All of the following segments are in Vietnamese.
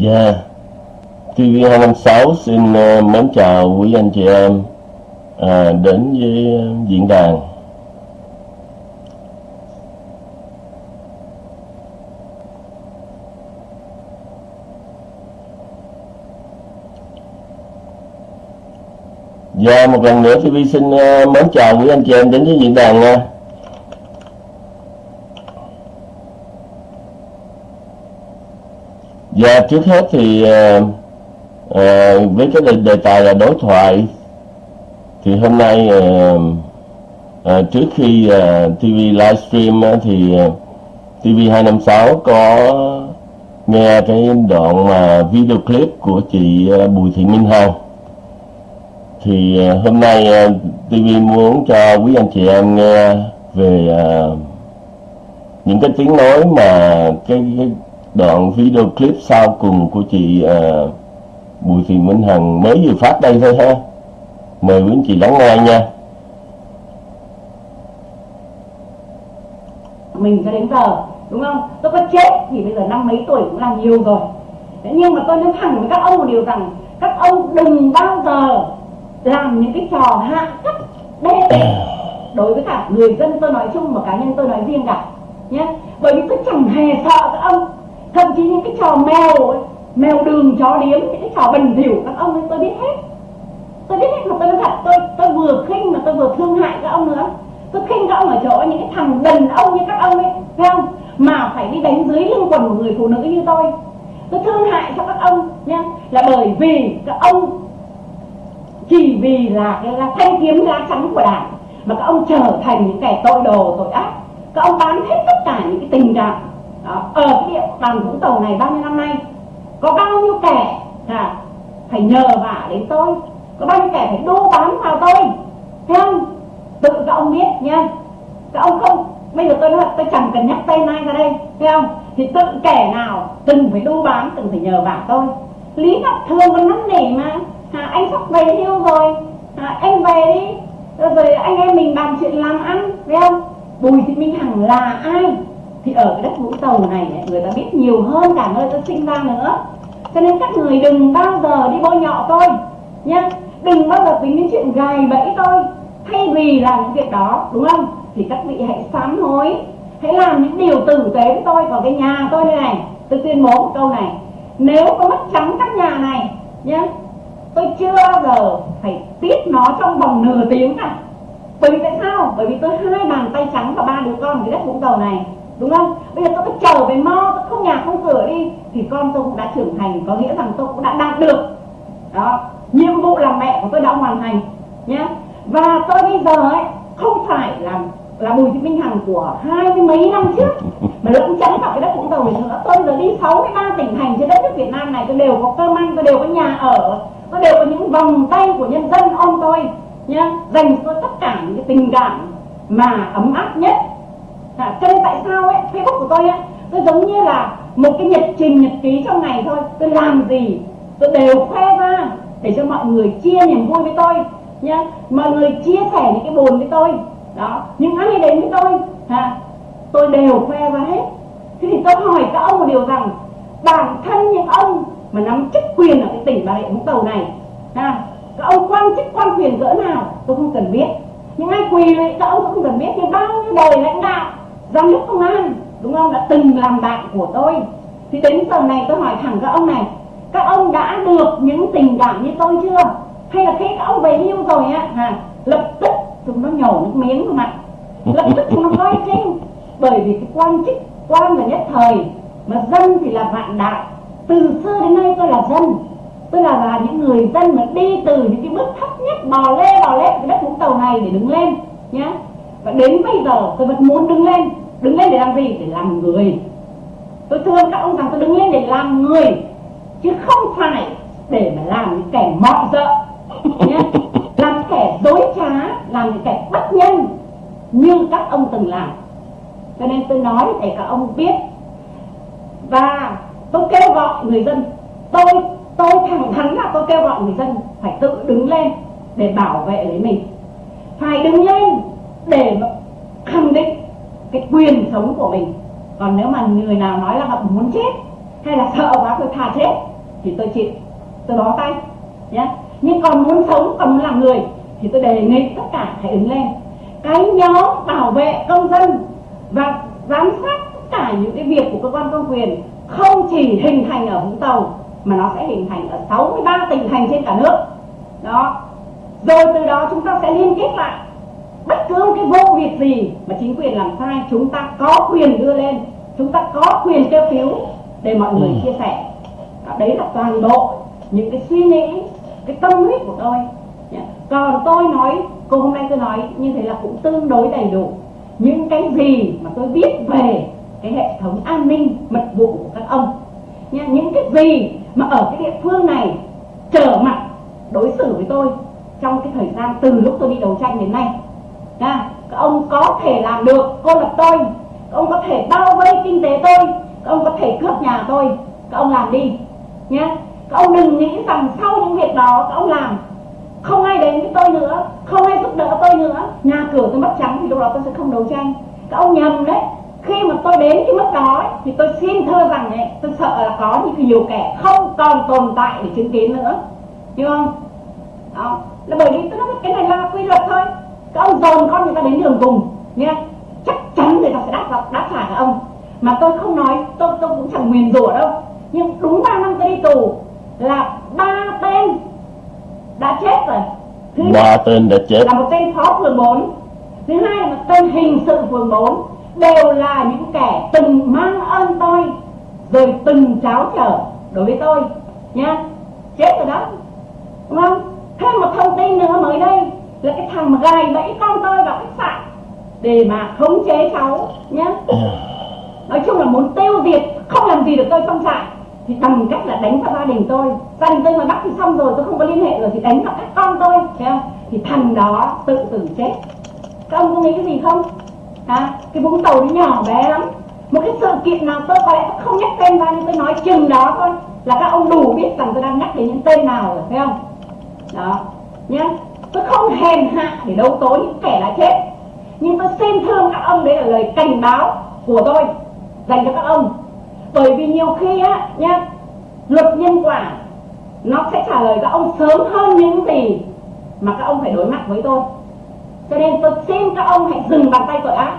Dạ, TV256 xin uh, mến chào quý anh chị em à, đến với uh, diễn đàn. Dạ, một lần nữa TV xin uh, mến chào quý anh chị em đến với diễn đàn nha. Dạ, trước hết thì ờ, ờ, với cái đề, đề tài là đối thoại thì hôm nay ờ, ờ, trước khi ờ, TV livestream á, thì ờ, TV256 có nghe cái đoạn mà video clip của chị ờ, Bùi Thị Minh Hằng. Thì ờ, hôm nay ờ, TV muốn cho quý anh chị em nghe về ờ, những cái tiếng nói mà cái, cái đoạn video clip sau cùng của chị à, Bùi Thị Minh Hằng mới vừa phát đây thôi ha. Mời quý anh chị lắng nghe nha. Mình cho đến giờ đúng không? Tôi có chết thì bây giờ năm mấy tuổi cũng là nhiều rồi. Thế nhưng mà tôi nói thẳng với các ông một điều rằng các ông đừng bao giờ làm những cái trò hạ cấp đê tiện đối với cả người dân tôi nói chung và cá nhân tôi nói riêng cả nhé. Bởi vì tôi chẳng hề sợ các ông thậm chí những cái trò mèo ấy, mèo đường chó điếm những cái trò bẩn thỉu các ông ấy tôi biết hết. Tôi biết hết mà tôi nói thật tôi tôi vừa khinh mà tôi vừa thương hại các ông nữa. Tôi khinh các ông ở chỗ những cái thằng đần ông như các ông ấy phải không? Mà phải đi đánh dưới lưng quần của người phụ nữ như tôi. Tôi thương hại cho các ông nha. Là bởi vì các ông chỉ vì là cái là thanh kiếm lá chắn của đảng mà các ông trở thành những kẻ tội đồ tội ác. Các ông bán hết tất cả những cái tình cảm đó. ở cái địa bàn vũng tàu này bao nhiêu năm nay? Có bao nhiêu kẻ à, phải nhờ vả đến tôi? Có bao nhiêu kẻ phải đô bán vào tôi? Thấy không? Tự các ông biết nha các ông không bây giờ tôi nói tôi chẳng cần nhắc tên ai ra đây thấy không? Thì tự kẻ nào từng phải đô bán từng phải nhờ vả tôi? Lý ngọc thường còn năn nỉ mà. À, anh sắp về hưu rồi. À, anh về đi. Rồi, rồi anh em mình bàn chuyện làm ăn thấy không? Bùi thị minh hằng là ai? Thì ở cái đất vũng tàu này ấy, người ta biết nhiều hơn cả nơi tôi sinh ra nữa. Cho nên các người đừng bao giờ đi bôi nhọ tôi nhá. Đừng bao giờ tính đến chuyện gài bẫy tôi thay vì làm những việc đó đúng không? Thì các vị hãy sám hối hãy làm những điều tử tế với tôi còn cái nhà tôi đây này. Tôi tuyên bố một câu này nếu có mất trắng các nhà này nhá tôi chưa bao giờ phải tiết nó trong vòng nửa tiếng cả. Bởi vì tại sao? Bởi vì tôi hai bàn tay trắng và ba đứa con ở cái đất vũng tàu này đúng không? Bây giờ tôi cứ trở về mo tôi không nhà không cửa đi. Thì con tôi cũng đã trưởng thành, có nghĩa rằng tôi cũng đã đạt được. Đó. Nhiệm vụ làm mẹ của tôi đã hoàn thành, nhé. Và tôi bây giờ ấy, không phải là là bùi thị minh hằng của hai mươi mấy năm trước, mà lẫn chắn vào cái đất vũng tàu này nữa. Tôi giờ đi 63 tỉnh thành trên đất nước việt nam này tôi đều có cơm ăn tôi đều có nhà ở tôi đều có những vòng tay của nhân dân ôm tôi, nhé. Dành cho tôi tất cả những cái tình cảm mà ấm áp nhất à, cho nên tại sao ấy facebook của tôi ấy tôi giống như là một cái nhật trình nhật ký trong ngày thôi. Tôi làm gì? Tôi đều khoe ra để cho mọi người chia niềm vui với tôi nhá. Mọi người chia sẻ những cái buồn với tôi. Đó. Những ai đến với tôi? Ha tôi đều khoe ra hết. Thế thì tôi hỏi các ông một điều rằng bản thân những ông mà nắm chức quyền ở cái tỉnh bà rịa vũng tàu này ha các ông quan chức quan quyền cỡ nào? Tôi không cần biết. Những ai quỳ lại các ông cũng không cần biết. Nhưng bao nhiêu đời lãnh đạo giám đốc công an đúng không đã từng làm bạn của tôi. Thì đến giờ này tôi hỏi thẳng các ông này các ông đã được những tình cảm như tôi chưa? Hay là khi các ông về hưu rồi á à, lập tức chúng nó nhổ nước miếng vào mặt. Lập tức chúng nó coi khinh bởi vì cái quan chức quan là nhất thời mà dân thì là vạn đạo. Từ xưa đến nay tôi là dân. Tôi là là những người dân mà đi từ những cái bước thấp nhất bò lê bò lết cái đất vũng tàu này để đứng lên nhé và đến bây giờ tôi vẫn muốn đứng lên đứng lên để làm gì? Để làm người. Tôi thưa các ông rằng tôi đứng lên để làm người, chứ không phải để mà làm những kẻ mọi dợ. Nhé làm kẻ dối trá, làm những kẻ bất nhân, như các ông từng làm. Cho nên tôi nói để các ông biết. Và tôi kêu gọi người dân, tôi tôi thẳng thắn là tôi kêu gọi người dân phải tự đứng lên để bảo vệ lấy mình. Phải đứng lên để khẳng định cái quyền sống của mình. Còn nếu mà người nào nói là họ muốn chết, hay là sợ quá tôi thà chết, thì tôi chịu. Tôi bó tay nhé nhưng còn muốn sống, còn muốn làm người, thì tôi đề nghị tất cả hãy ứng lên. Cái nhóm bảo vệ công dân và giám sát tất cả những cái việc của cơ quan công quyền không chỉ hình thành ở Vũng Tàu, mà nó sẽ hình thành ở 63 tỉnh thành trên cả nước. Đó. Rồi từ đó chúng ta sẽ liên kết lại bất cứ cái vụ việc gì mà chính quyền làm sai chúng ta có quyền đưa lên chúng ta có quyền kêu cứu để mọi người ừ. chia sẻ. Đó, đấy là toàn bộ những cái suy nghĩ cái tâm huyết của tôi. Còn tôi nói cô hôm nay tôi nói như thế là cũng tương đối đầy đủ. Những cái gì mà tôi biết về cái hệ thống an ninh mật vụ của các ông nha những cái gì mà ở cái địa phương này trở mặt đối xử với tôi trong cái thời gian từ lúc tôi đi đấu tranh đến nay nha các ông có thể làm được cô lập tôi. Các ông có thể bao vây kinh tế tôi. Các ông có thể cướp nhà tôi. Các ông làm đi nhé. Các ông đừng nghĩ rằng sau những việc đó các ông làm không ai đến với tôi nữa không ai giúp đỡ tôi nữa. Nhà cửa tôi mất trắng thì lúc đó tôi sẽ không đấu tranh. Các ông nhầm đấy. Khi mà tôi đến cái mức đó ấy, thì tôi xin thưa rằng ấy, tôi sợ là có những nhiều kẻ không còn tồn tại để chứng kiến nữa. Hiểu không? Đó. Là bởi vì tôi nói cái này là quy luật thôi các ông dồn con người ta đến đường cùng nghe? Chắc chắn người ta sẽ đáp đáp trả các ông. Mà tôi không nói tôi tôi cũng chẳng nguyền rủa đâu. Nhưng đúng ba năm tôi đi tù là ba tên đã chết rồi. Thứ ba tên đã chết. là một tên phó phường 4 thứ hai là một tên hình sự phường 4 đều là những kẻ từng mang ơn tôi rồi từng cháo trở đối với tôi nha chết rồi đó. Đúng không? Thêm một thông tin nữa mới đây là cái thằng mà gài bẫy con tôi vào khách sạn để mà khống chế cháu nhé nói chung là muốn tiêu diệt không làm gì được tôi trong trại thì bằng cách là đánh vào gia đình tôi. Gia đình tôi mà bắt thì xong rồi tôi không có liên hệ rồi thì đánh vào các con tôi thấy không thì thằng đó tự tử chết. Các ông có nghĩ cái gì không? À, cái vũng tàu nó nhỏ bé lắm. Một cái sự kiện nào tôi có lẽ tôi không nhắc tên ra nhưng tôi nói chừng đó thôi là các ông đủ biết rằng tôi đang nhắc đến những tên nào rồi thấy không? Đó nhé tôi không hèn hạ để đấu tố những kẻ đã chết. Nhưng tôi xin thương các ông đấy là lời cảnh báo của tôi, dành cho các ông. Bởi vì nhiều khi á, nhá, luật nhân quả, nó sẽ trả lời các ông sớm hơn những gì mà các ông phải đối mặt với tôi. Cho nên tôi xin các ông hãy dừng bàn tay tội ác.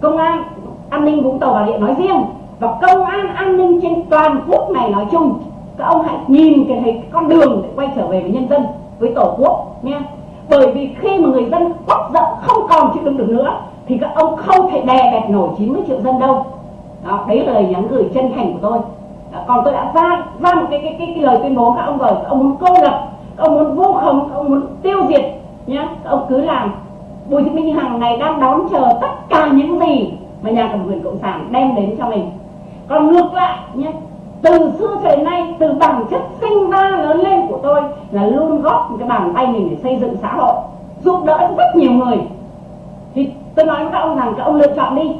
Công an an ninh vũng tàu bà rịa nói riêng và công an an ninh trên toàn quốc này nói chung, các ông hãy nhìn cái thấy con đường để quay trở về với nhân dân với tổ quốc nha bởi vì khi mà người dân quắc giận không còn chịu đựng được nữa thì các ông không thể đè bẹp nổi 90 triệu dân đâu. Đó, đấy là lời nhắn gửi chân thành của tôi. Đó, còn tôi đã ra ra một cái cái, cái, cái lời tuyên bố các ông rồi. Các ông muốn cô lập các ông muốn vu khống các ông muốn tiêu diệt nhé. Các ông cứ làm. Bùi thị minh hằng này đang đón chờ tất cả những gì mà nhà cầm quyền cộng sản đem đến cho mình. Còn ngược lại nhé từ xưa cho đến nay từ bản chất sinh ra lớn lên của tôi là luôn góp một cái bàn tay mình để xây dựng xã hội, giúp đỡ rất nhiều người. Thì tôi nói với các ông rằng các ông lựa chọn đi.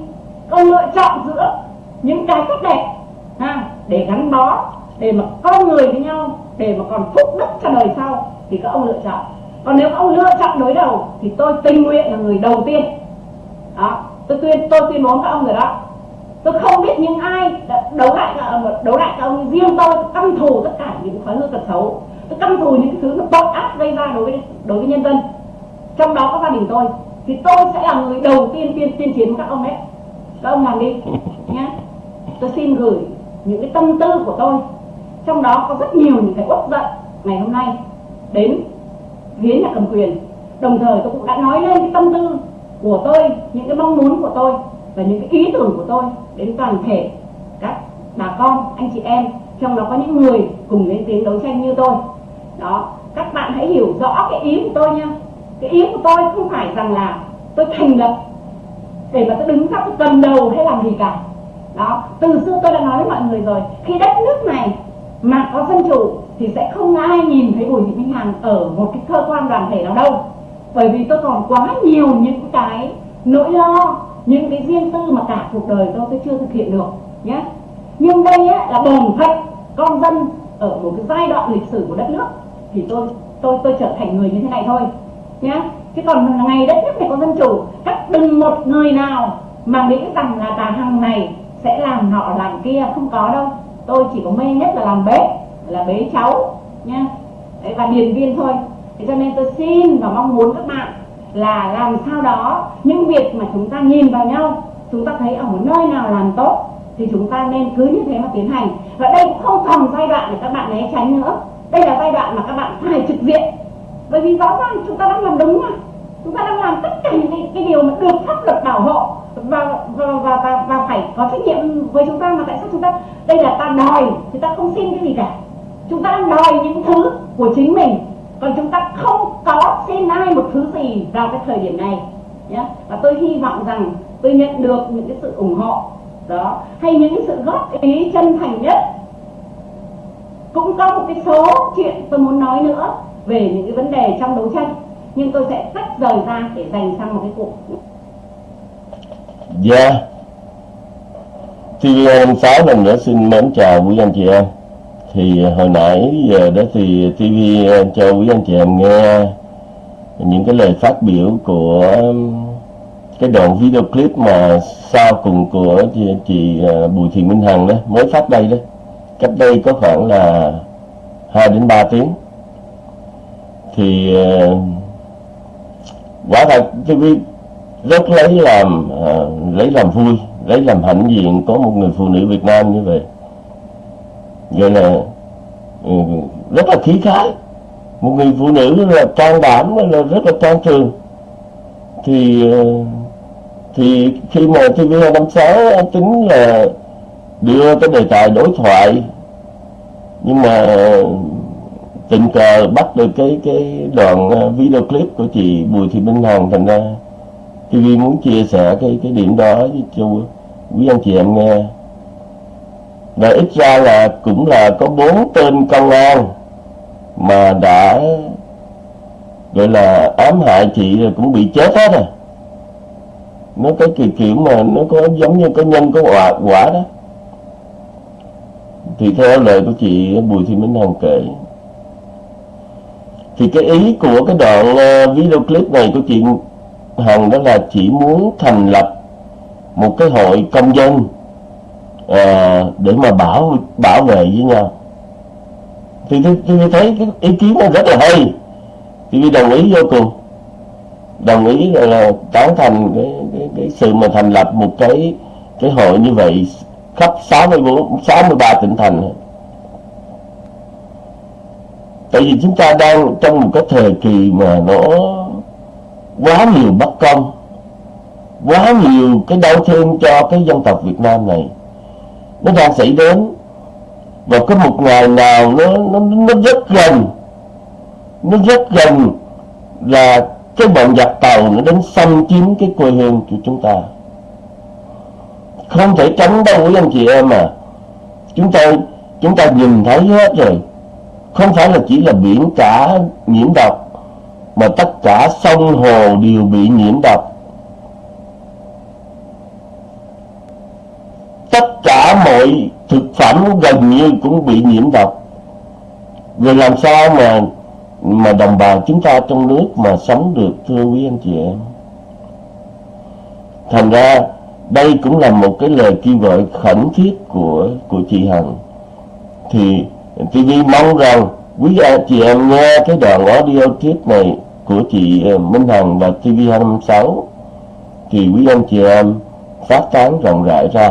Các ông lựa chọn giữa những cái tốt đẹp, ha, để gắn bó, để mà con người với nhau, để mà còn phúc đức cho đời sau, thì các ông lựa chọn. Còn nếu các ông lựa chọn đối đầu, thì tôi tình nguyện là người đầu tiên. Đó, tôi tuyên tôi tuyên bố các ông rồi đó. Tôi không biết những ai đấu lại ờ, đấu lại các ông riêng tôi căm thù tất cả những thói hư tật xấu tôi căm thù những thứ nó tội ác gây ra đối với đối với nhân dân. Trong đó có gia đình tôi. Thì tôi sẽ là người đầu tiên tiên tiên chiến với các ông đấy. Các ông làm đi nhé tôi xin gửi những cái tâm tư của tôi. Trong đó có rất nhiều những cái uất giận ngày hôm nay đến phía nhà cầm quyền. Đồng thời tôi cũng đã nói lên cái tâm tư của tôi, những cái mong muốn của tôi và những cái ý tưởng của tôi đến toàn thể các bà con, anh chị em, trong đó có những người cùng lên tiếng đấu tranh như tôi đó các bạn hãy hiểu rõ cái ý của tôi nha. Cái ý của tôi không phải rằng là tôi thành lập để mà tôi đứng ra tôi cầm đầu hay làm gì cả. Đó từ xưa tôi đã nói với mọi người rồi khi đất nước này mà có dân chủ thì sẽ không ai nhìn thấy bùi thị minh hằng ở một cái cơ quan đoàn thể nào đâu. Bởi vì tôi còn quá nhiều những cái nỗi lo những cái riêng tư mà cả cuộc đời tôi tôi chưa thực hiện được nhé nhưng đây á, là bổn phận con dân ở một cái giai đoạn lịch sử của đất nước thì tôi tôi tôi trở thành người như thế này thôi nhé chứ còn ngày đất nước này có dân chủ các đừng một người nào mà nghĩ rằng là bà hằng này sẽ làm nọ làm kia không có đâu. Tôi chỉ có mê nhất là làm bếp là bế cháu nha Đấy, và điền viên thôi. Thế cho nên tôi xin và mong muốn các bạn là làm sao đó những việc mà chúng ta nhìn vào nhau chúng ta thấy ở một nơi nào làm tốt thì chúng ta nên cứ như thế mà tiến hành. Và đây cũng không còn giai đoạn để các bạn né tránh nữa đây là giai đoạn mà các bạn phải trực diện. Bởi vì rõ ràng chúng ta đang làm đúng mà. Chúng ta đang làm tất cả những cái, điều mà được pháp luật bảo hộ và và, và và và phải có trách nhiệm với chúng ta mà tại sao chúng ta đây là ta đòi chúng ta không xin cái gì cả. Chúng ta đang đòi những thứ của chính mình. Còn chúng ta không có xin ai một thứ gì vào cái thời điểm này. Nhé và tôi hy vọng rằng tôi nhận được những cái sự ủng hộ. Đó. Hay những cái sự góp ý chân thành nhất cũng có một cái số chuyện tôi muốn nói nữa về những cái vấn đề trong đấu tranh. Nhưng tôi sẽ tách rời ra để dành sang một cái cuộc. Dạ. Yeah. TV6 lần nữa xin mến chào quý anh chị em. Thì ờ, hồi nãy giờ đó thì TV ờ, cho quý anh chị em nghe những cái lời phát biểu của cái đoạn video clip mà sau cùng của chị, chị ờ, Bùi Thị Minh Hằng đó mới phát đây đó cách đây có khoảng là 2 đến 3 tiếng. Thì ờ, quả thật TV rất lấy làm uh, lấy làm vui lấy làm hãnh diện có một người phụ nữ Việt Nam như vậy. Gọi là uh, rất là khí khái. Một người phụ nữ là can đảm là rất là can trường. Thì uh, thì khi mà TV256 tính là đưa cái đề tài đối thoại. Nhưng mà tình cờ bắt được cái cái đoạn ờ, video clip của chị Bùi Thị Minh Hằng, thành ra TV muốn chia sẻ cái cái điểm đó cho quý anh chị em nghe. Và ít ra là cũng là có bốn tên công an mà đã, gọi là ám hại chị rồi cũng bị chết hết rồi. Nó cái kiểu kiểu mà nó có giống như cái nhân có quả quả đó thì theo lời của chị Bùi Thị Minh Hằng kể. Thì cái ý của cái đoạn ờ, video clip này của chị Hằng đó là chỉ muốn thành lập một cái hội công dân à, để mà bảo bảo vệ với nhau. Thì tôi, tôi thấy cái ý kiến nó rất là hay. Thì đồng ý vô cùng. Đồng ý là, là tán thành cái, cái, cái sự mà thành lập một cái cái hội như vậy khắp 64 63 tỉnh thành. Tại vì chúng ta đang trong một cái thời kỳ mà nó quá nhiều bất công, quá nhiều cái đau thương cho cái dân tộc Việt Nam này. Nó đang xảy đến và có một ngày nào nó nó nó rất gần, nó rất gần là cái bọn giặc tàu nó đến xâm chiếm cái quê hương của chúng ta không thể tránh đâu, quý anh chị em à chúng ta chúng ta nhìn thấy hết rồi. Không phải là chỉ là biển cả nhiễm độc, mà tất cả sông hồ đều bị nhiễm độc. Tất cả mọi thực phẩm gần như cũng bị nhiễm độc. Rồi làm sao mà mà đồng bào chúng ta trong nước mà sống được, thưa quý anh chị em? Thành ra đây cũng là một cái lời kêu gọi khẩn thiết của của chị Hằng. Thì TV mong rằng quý anh chị em nghe cái đoạn audio clip này của chị ờ, Minh Hằng và TV 256 thì quý anh chị em phát tán rộng rãi ra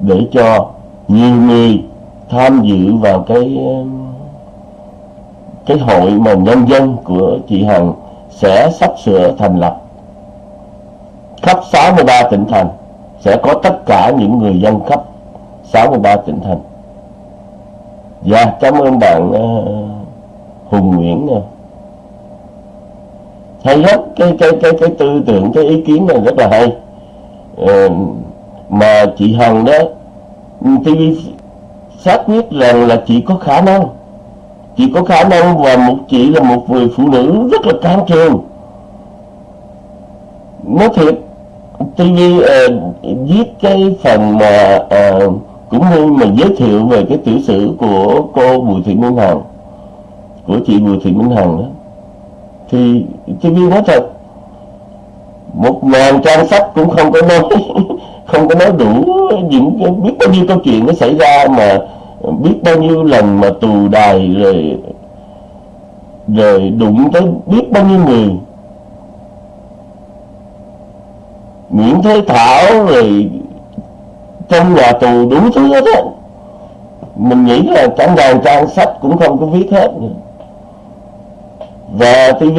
để cho nhiều người tham dự vào cái ờ, cái hội mà nhân dân của chị Hằng sẽ sắp sửa thành lập. Khắp 63 tỉnh thành sẽ có tất cả những người dân khắp 63 tỉnh thành. Dạ cảm ơn bạn uh, Hùng Nguyễn nha. hay hết cái cái cái cái tư tưởng cái ý kiến này rất là hay. Uh, mà chị Hằng đó TV xác quyết rằng là chị có khả năng. Chị có khả năng và một chị là một người phụ nữ rất là can trường. Nói thiệt TV uh, ờ, viết cái phần mà uh, cũng như mình giới thiệu về cái tiểu sử của cô Bùi Thị Minh Hằng của chị Bùi Thị Minh Hằng đó. Thì biết nói thật một ngàn trang sách cũng không có nói không có nói đủ những biết bao nhiêu câu chuyện nó xảy ra mà biết bao nhiêu lần mà tù đài rồi rồi đụng tới biết bao nhiêu người. Nguyễn Thế Thảo rồi trong nhà tù đủ thứ hết á. Mình nghĩ là cả ngàn trang sách cũng không có viết hết và TV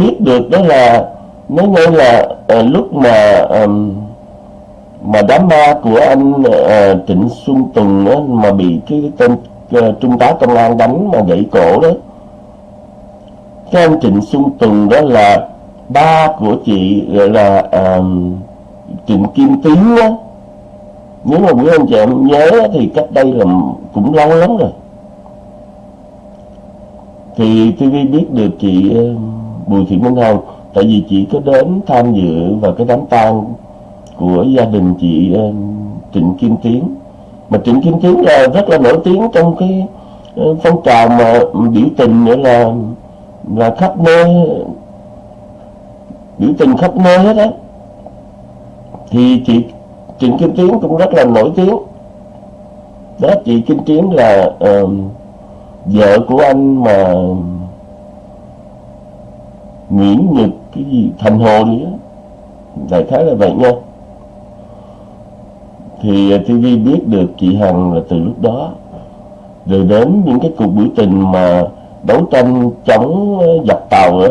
biết được đó là nói nghe là à, lúc mà um, mà đám ma của anh à, Trịnh Xuân Tùng đó, mà bị cái tên à, trung tá công an đánh mà gãy cổ đó cái anh Trịnh Xuân Tùng đó là ba của chị gọi là um, Trịnh Kim Tiến đó nếu mà quý anh chị em nhớ thì cách đây là cũng lâu lắm rồi. Thì TV biết được chị Bùi Thị Minh Hằng tại vì chị có đến tham dự vào cái đám tang của gia đình chị Trịnh Kim Tiến. Mà Trịnh Kim Tiến là rất là nổi tiếng trong cái phong trào mà biểu tình nữa là là khắp nơi biểu tình khắp nơi hết á thì chị Trịnh Kim Tiến cũng rất là nổi tiếng. Đó chị Kim Tiến là uh, vợ của anh mà Nguyễn Nhật cái gì Thành Hồ gì á đại khái là vậy nha. Thì à, TV biết được chị Hằng là từ lúc đó rồi đến những cái cuộc biểu tình mà đấu tranh chống ờ, giặc tàu á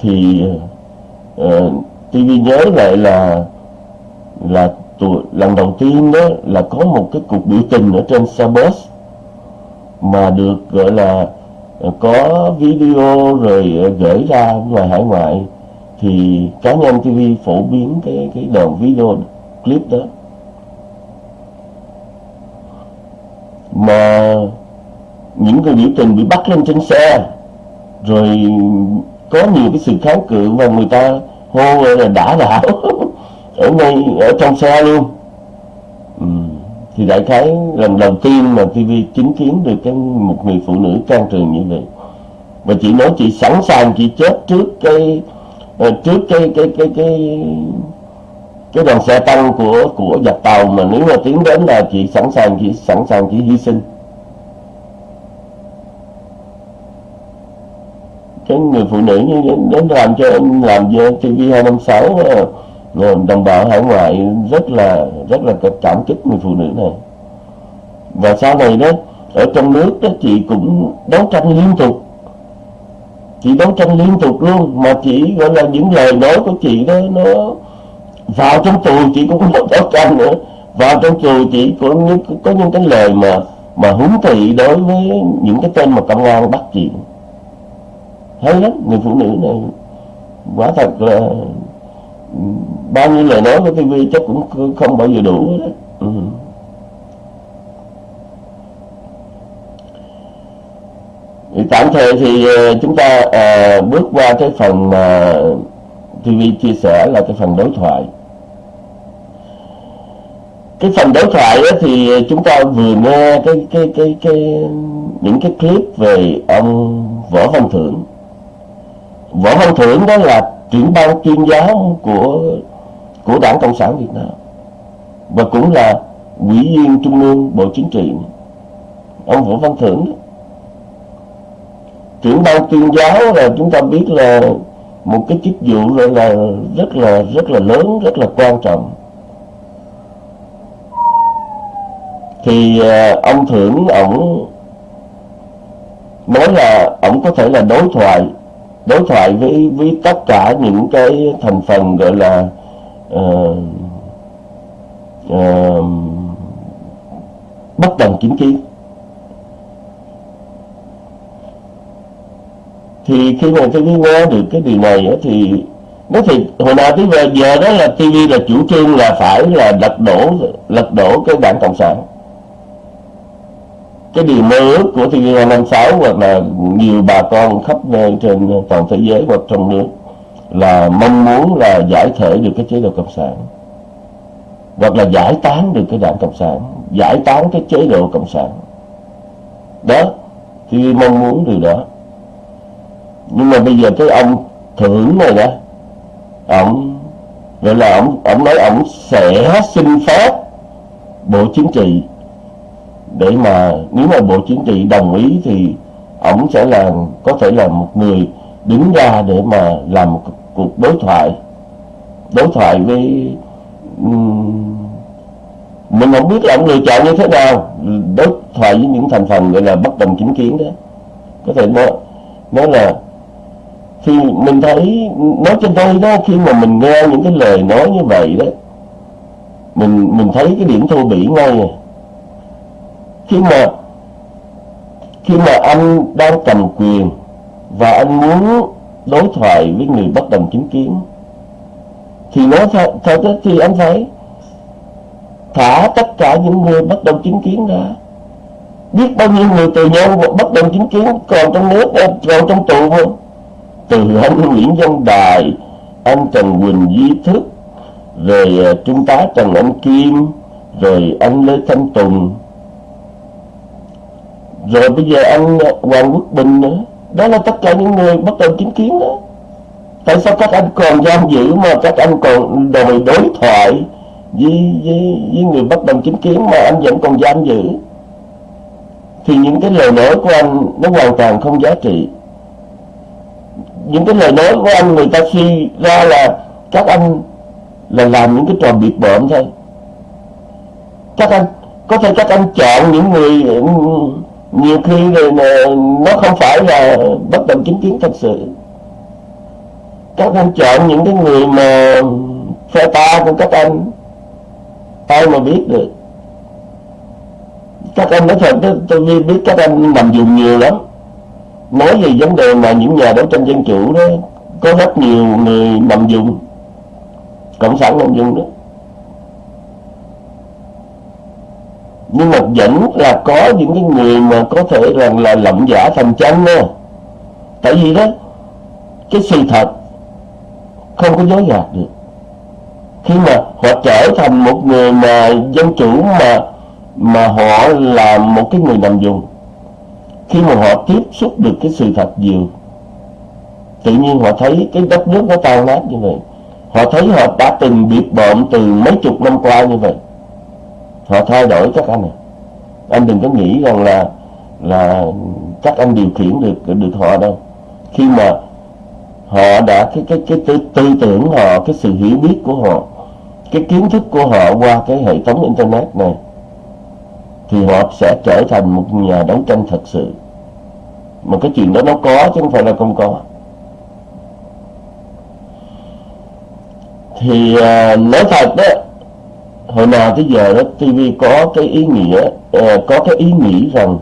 thì à, Ờ, tôi TV nhớ lại là là tuổi, lần đầu tiên đó là có một cái cuộc biểu tình ở trên xe bus mà được gọi là có video rồi ờ, gửi ra ngoài hải ngoại. Thì cá nhân TV phổ biến cái cái đoạn video clip đó. Mà những người biểu tình bị bắt lên trên xe rồi có nhiều cái sự kháng cự mà người ta hô là đã đảo. Ở ngay ở trong xe luôn. Ừ. thì đại khái lần đầu tiên mà TV chứng kiến được cái một người phụ nữ can trường như vậy. Và chị nói chị sẵn sàng chị chết trước cái ờ, trước cái cái cái cái cái đoàn xe tăng của của giặc tàu mà nếu mà tiến đến là chị sẵn sàng, chị sẵn sàng chị hy sinh. Cái người phụ nữ như đến làm cho em, làm cho TV 256 đồng bào hải ngoại rất là rất là cảm kích người phụ nữ này. Và sau này đó, ở trong nước đó, chị cũng đấu tranh liên tục. Chị đấu tranh liên tục luôn, mà chỉ gọi là những lời nói của chị đó, nó vào trong tù chị cũng không đấu tranh nữa. Vào trong tù chị có những có những cái lời mà mà huấn thị đối với những cái tên mà công an bắt chị hay lắm người phụ nữ này quả thật là ừ, bao nhiêu lời nói của TV chắc cũng không bao giờ đủ đó. Ừ. Thì tạm thời thì ờ, chúng ta à, bước qua cái phần mà TV chia sẻ là cái phần đối thoại cái phần đối thoại đó thì chúng ta vừa nghe cái cái cái cái những cái clip về ông võ văn thưởng võ văn thưởng đó là trưởng ban tuyên giáo của của đảng cộng sản việt nam và cũng là ủy viên trung ương bộ chính trị ông võ văn thưởng đó. trưởng ban tuyên giáo là chúng ta biết là một cái chức vụ là, là rất là rất là lớn rất là quan trọng thì à, ông thưởng ổng nói là ổng có thể là đối thoại đối thoại với với tất cả những cái thành phần gọi là uh, uh, bất đồng chính kiến. Thì khi mà tôi nghe được cái điều này á, thì nó thì hồi nào tới giờ, giờ đó là TV là chủ trương là phải là lật đổ lật đổ cái đảng cộng sản cái điều mơ ước của thưa năm sáu hoặc là nhiều bà con khắp nơi trên toàn thế giới hoặc trong nước là mong muốn là giải thể được cái chế độ cộng sản. Hoặc là giải tán được cái đảng cộng sản, giải tán cái chế độ cộng sản. Đó thì mong muốn điều đó. Nhưng mà bây giờ cái ông thưởng này đó, ông, gọi là ông ông nói ông sẽ xin phép bộ chính trị để mà nếu mà bộ chính trị đồng ý thì ổng sẽ là, có thể là một người đứng ra để mà làm một cuộc đối thoại. Đối thoại với mình không biết là ông lựa chọn như thế nào. Đối thoại với những thành phần gọi là bất đồng chính kiến đó. Có thể nói nói là thì mình thấy, nói trên đây đó, khi mà mình nghe những cái lời nói như vậy đó, mình mình thấy cái điểm thô bỉ ngay à khi mà khi mà anh đang cầm quyền và anh muốn đối thoại với người bất đồng chính kiến, thì nó thật thì anh phải thả tất cả những người bất đồng chính kiến ra. Biết bao nhiêu người tù nhân bất đồng chính kiến còn trong nước, còn trong tù không? Từ anh Nguyễn Văn Đài, anh Trần Quỳnh Duy Thức, rồi ờ, trung tá Trần Anh Kim, rồi anh Lê Thanh Tùng rồi bây giờ anh Hoàng Quốc Bình nữa. Đó là tất cả những người bất đồng chính kiến đó. Tại sao các anh còn giam giữ mà các anh còn đòi đối thoại với, với, với người bất đồng chính kiến mà anh vẫn còn giam giữ? Thì những cái lời nói của anh nó hoàn toàn không giá trị. Những cái lời nói của anh người ta suy ra là các anh là làm những cái trò biệt bợm thôi. Các anh có thể các anh chọn những người nhiều khi nó không phải là bất đồng chính kiến thật sự. Các anh chọn những cái người mà phe ta của các anh, ai mà biết được. Các anh nói thật, tôi biết các anh nằm dùng nhiều lắm. Nói về vấn đề mà những nhà đấu tranh dân chủ đó, có rất nhiều người nằm dùng, cộng sản nằm dùng đó. Nhưng mà vẫn là có những cái người mà có thể rằng là lộng giả thành chân nha tại vì đó, cái sự thật không có dối gạt được. Khi mà họ trở thành một người mà dân chủ mà mà họ là một cái người nằm dùng, khi mà họ tiếp xúc được cái sự thật nhiều, tự nhiên họ thấy cái đất nước nó tan nát như vậy. Họ thấy họ đã từng bị bợm từ mấy chục năm qua như vậy họ thay đổi các anh này anh đừng có nghĩ rằng là là các anh điều khiển được được họ đâu. Khi mà họ đã cái cái cái tư, tư tưởng họ cái sự hiểu biết của họ cái kiến thức của họ qua cái hệ thống internet này thì họ sẽ trở thành một nhà đấu tranh thật sự. Mà cái chuyện đó nó có chứ không phải là không có. Thì à, nói thật đó hồi nào tới giờ đó TV có cái ý nghĩa uh, có cái ý nghĩ rằng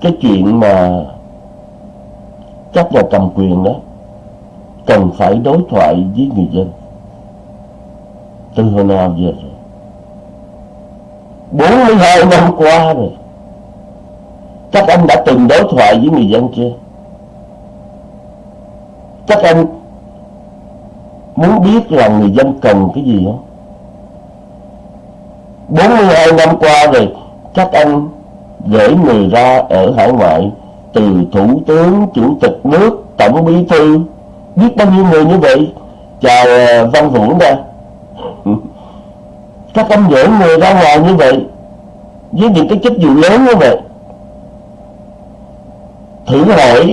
cái chuyện mà các nhà cầm quyền đó cần phải đối thoại với người dân từ hồi nào giờ rồi? 42 năm qua rồi. Các anh đã từng đối thoại với người dân chưa? Các anh muốn biết là người dân cần cái gì không? 42 năm qua rồi, các anh gửi người ra ở hải ngoại từ thủ tướng, chủ tịch nước, tổng bí thư. Biết bao nhiêu người như vậy? Chào ờ, văn vũ ra các anh gửi người ra ngoài như vậy, với những cái chức vụ lớn như vậy. Thử hỏi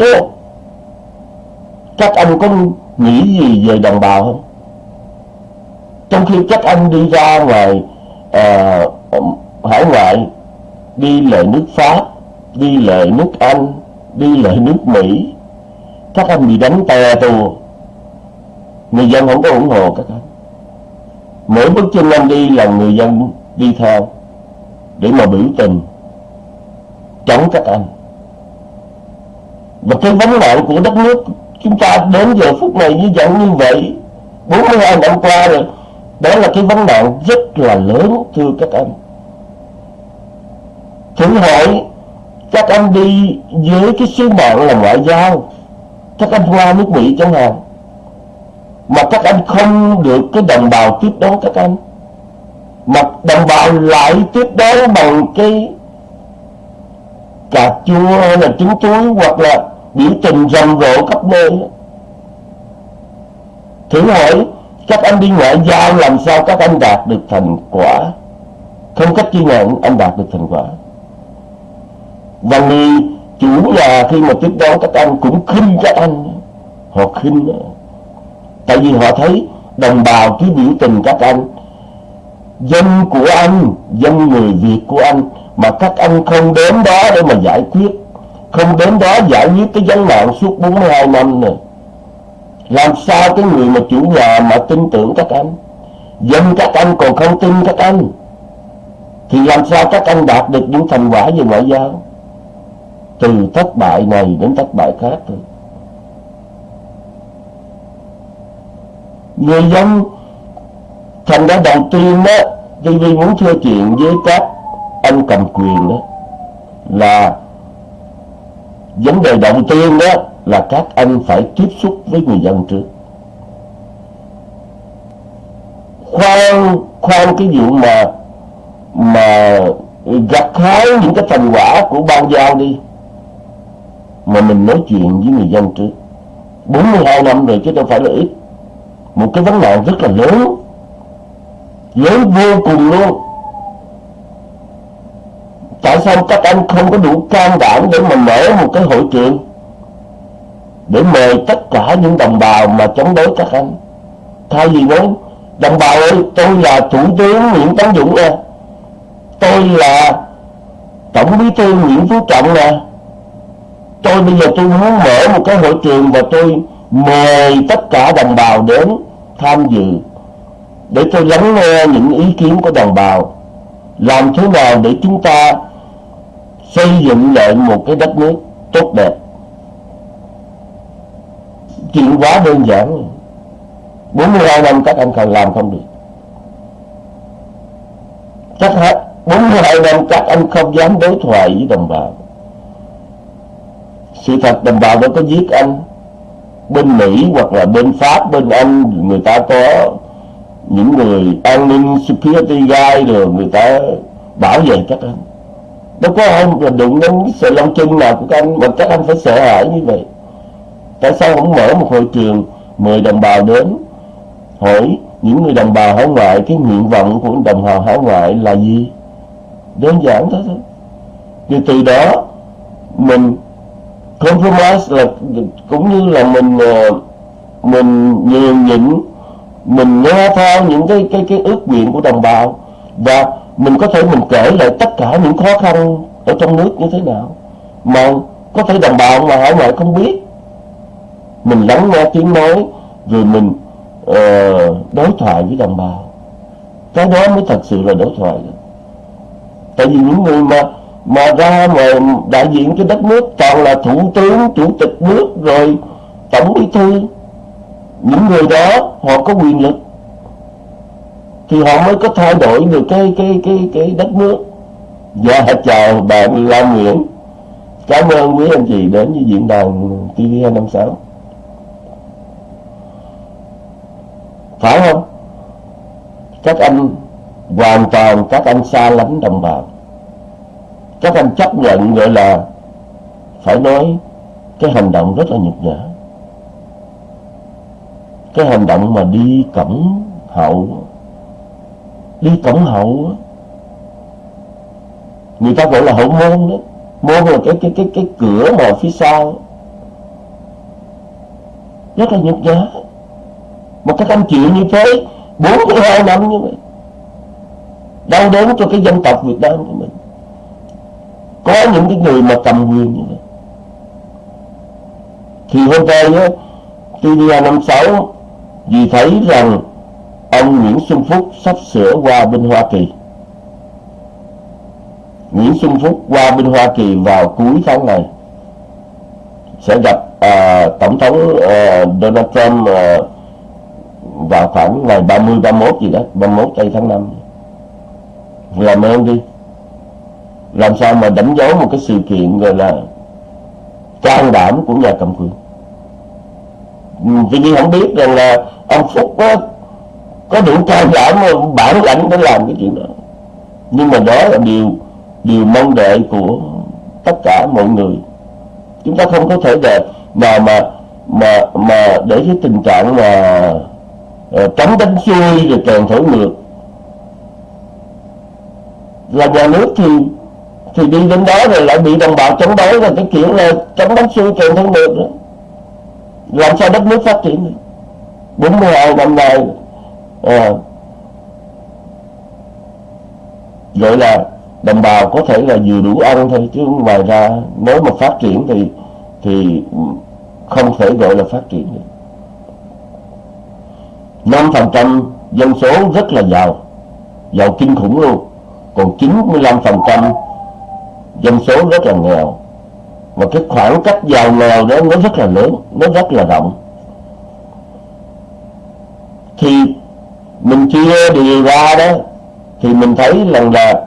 các anh có nghĩ gì về đồng bào không? Trong khi các anh đi ra ngoài à, hải ngoại đi lại nước pháp đi lại nước anh đi lại nước mỹ. Các anh bị đánh tè tù. Người dân không có ủng hộ các anh. Mỗi bước chân anh đi là người dân đi theo để mà biểu tình chống các anh. Và cái vấn nạn của đất nước chúng ta đến giờ phút này như dạng như vậy 42 năm qua rồi đó là cái vấn nạn rất là lớn thưa các em. thử hỏi các em đi với cái sứ mạng là ngoại giao. Các em qua nước Mỹ chẳng hạn. Mà các em không được cái đồng bào tiếp đón các em, mà đồng bào lại tiếp đón bằng cái cà chua hay là trứng chuối hoặc là biểu tình rầm rộ khắp nơi. Thử hỏi các anh đi ngoại giao làm sao các anh đạt được thành quả? Không cách chi nào anh đạt được thành quả. Và người chủ nhà khi mà tiếp đón các anh cũng khinh các anh. Họ khinh. Tại vì họ thấy đồng bào cứ biểu tình các anh. Dân của anh, dân người Việt của anh, mà các anh không đến đó để mà giải quyết. Không đến đó giải quyết cái vấn nạn suốt 42 năm này làm sao cái người mà chủ nhà mà tin tưởng các anh? Dân các anh còn không tin các anh. Thì làm sao các anh đạt được những thành quả về ngoại giao? Từ thất bại này đến thất bại khác thôi. Người dân, thành ra đầu tiên đó TV muốn thưa chuyện với các anh cầm quyền đó là vấn đề đầu tiên đó là các anh phải tiếp xúc với người dân trước. Khoan khoan cái vụ mà mà gặt hái những cái thành quả của ban giao đi, mà mình nói chuyện với người dân trước. 42 năm rồi chứ đâu phải là ít. Một cái vấn nạn rất là lớn lớn vô cùng luôn. Tại sao các anh không có đủ can đảm để mà mở một cái hội trường? Để mời tất cả những đồng bào mà chống đối các anh. Thay vì nói, đồng bào ơi, tôi là thủ tướng nguyễn tấn dũng nè. Tôi là tổng bí thư nguyễn phú trọng nè. Tôi bây giờ tôi muốn mở một cái hội trường và tôi mời tất cả đồng bào đến tham dự để tôi lắng nghe những ý kiến của đồng bào. Làm thế nào để chúng ta xây dựng lại một cái đất nước tốt đẹp? Chuyện quá đơn giản. 42 năm các anh còn làm không được. Chắc hết 42 năm các anh không dám đối thoại với đồng bào. Sự thật đồng bào đâu có giết anh. Bên Mỹ hoặc là bên Pháp, bên Anh, người ta có những người an ninh, security guy rồi người ta bảo vệ các anh. Đâu có ai là đụng đến cái lông chân nào của các anh, mà các anh phải sợ hãi như vậy tại sao không mở một hội trường mời đồng bào đến hỏi những người đồng bào hải ngoại? Cái nguyện vọng của đồng bào hải ngoại là gì? Đơn giản thế thôi. Thì từ đó mình compromise là cũng như là mình ờ, mình nhường nhịn, mình nghe theo những cái cái cái ước nguyện của đồng bào. Và mình có thể mình kể lại tất cả những khó khăn ở trong nước như thế nào. Mà có thể đồng bào mà hải ngoại không biết mình lắng nghe tiếng nói rồi mình uh, đối thoại với đồng bào. Cái đó mới thật sự là đối thoại. Tại vì những người mà mà ra mà đại diện cho đất nước toàn là thủ tướng chủ tịch nước rồi tổng bí thư những người đó họ có quyền lực thì họ mới có thay đổi được cái cái cái cái đất nước. Dạ chào bạn Lam Nguyễn. Cảm ơn quý anh chị đến với diễn đàn TV256 phải không? Các anh hoàn toàn, các anh xa lánh đồng bào. Các anh chấp nhận gọi là phải nói cái hành động rất là nhục nhã. Cái hành động mà đi cổng hậu, đi cổng hậu người ta gọi là hậu môn đó. Môn là cái cái cái cái cửa mà phía sau. Rất là nhục nhã một cái tâm chịu như thế 42 năm như vậy đau đớn cho cái dân tộc Việt Nam của mình. Có những cái người mà cầm quyền như vậy. Thì hôm nay á TVA 56 vì thấy rằng ông Nguyễn Xuân Phúc sắp sửa qua bên Hoa Kỳ. Nguyễn Xuân Phúc qua bên Hoa Kỳ vào cuối tháng này sẽ gặp uh, Tổng thống uh, Donald Trump uh, vào khoảng ngày 30 31 gì đó 31 tây tháng 5 làm ơn đi. Làm sao mà đánh dấu một cái sự kiện gọi là can đảm của nhà cầm quyền. Vì như không biết rằng là ông Phúc có có đủ can đảm, bản lãnh để làm cái chuyện đó. Nhưng mà đó là điều điều mong đợi của tất cả mọi người. Chúng ta không có thể để mà mà mà mà để cái tình trạng mà Ờ, rồi ờ, đánh xuôi rồi kèn thổi ngược. Là nhà nước thì thì đi đến đó rồi lại bị đồng bào chống đối rồi cái kiểu là chống đánh xuôi kèm thổi ngược đó, làm sao đất nước phát triển được? 42 năm nay à, gọi là đồng bào có thể là vừa đủ ăn thôi chứ ngoài ra nếu mà phát triển thì thì không thể gọi là phát triển được. 5% dân số rất là giàu giàu kinh khủng luôn. Còn 95% dân số rất là nghèo. Và cái khoảng cách giàu nghèo đó nó rất là lớn, nó rất là rộng. Thì mình chia điều ra đó, thì mình thấy rằng là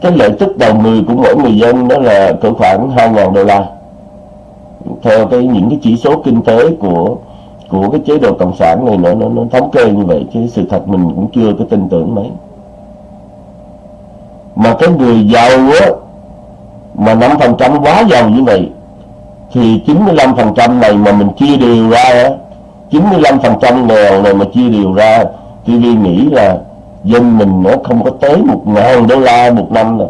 cái lợi tức đầu người của mỗi người dân đó là cỡ khoảng 2.000 đô la. Theo cái những cái chỉ số kinh tế của của cái chế độ cộng sản này nó nó, nó thống kê như vậy chứ sự thật mình cũng chưa có tin tưởng mấy. Mà cái người giàu á mà 5% quá giàu như vậy thì 95% này mà mình chia đều ra á 95% nghèo này mà chia đều ra thì nghĩ là dân mình nó không có tới một ngàn đô la một năm nè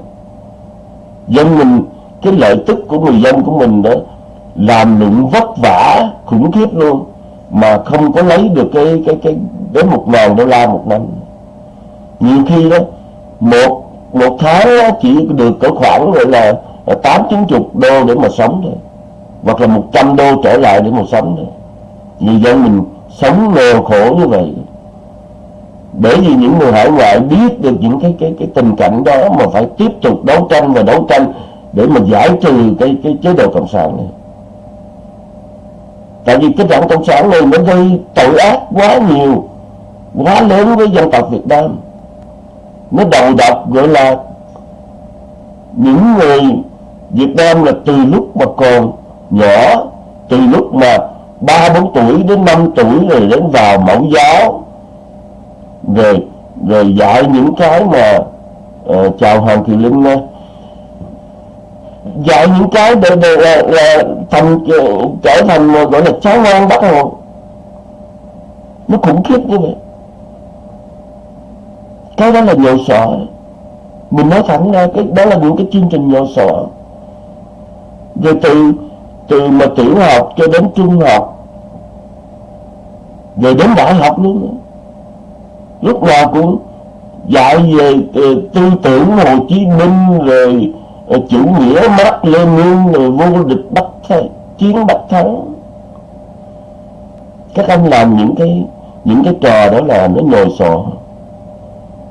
dân mình cái lợi tức của người dân của mình đó làm lụng vất vả khủng khiếp luôn mà không có lấy được cái cái cái đến một ngàn đô la một năm. Nhiều khi đó, một một tháng chỉ được cỡ khoảng gọi là tám, chín chục đô để mà sống thôi. Hoặc là một trăm đô trở lại để mà sống thôi. Người dân mình sống nghèo khổ như vậy. Bởi vì những người hải ngoại biết được những cái cái cái tình cảnh đó mà phải tiếp tục đấu tranh và đấu tranh để mà giải trừ cái cái chế độ cộng sản này tại vì cái đảng cộng sản này nó gây tội ác quá nhiều quá lớn với dân tộc Việt Nam. Nó đầu độc gọi là những người Việt Nam là từ lúc mà còn nhỏ từ lúc mà ba bốn tuổi đến năm tuổi rồi đến vào mẫu giáo rồi rồi dạy những cái mà uh, chào hoàng thị linh uh, dạy những cái để, để là, là thành trở thành gọi là cháu ngoan bắt hồn nó khủng khiếp như vậy. Cái đó là nhồi sọ mình nói thẳng ra cái đó là những cái chương trình nhồi sọ rồi từ từ mà tiểu học cho đến trung học rồi đến đại học luôn lúc nào cũng dạy về tư tưởng Hồ Chí Minh rồi chủ nghĩa Mark Lenin rồi vô địch bắt Thắng, chiến bắt thắng. Các anh làm những cái những cái trò đó là nó nhồi sọ.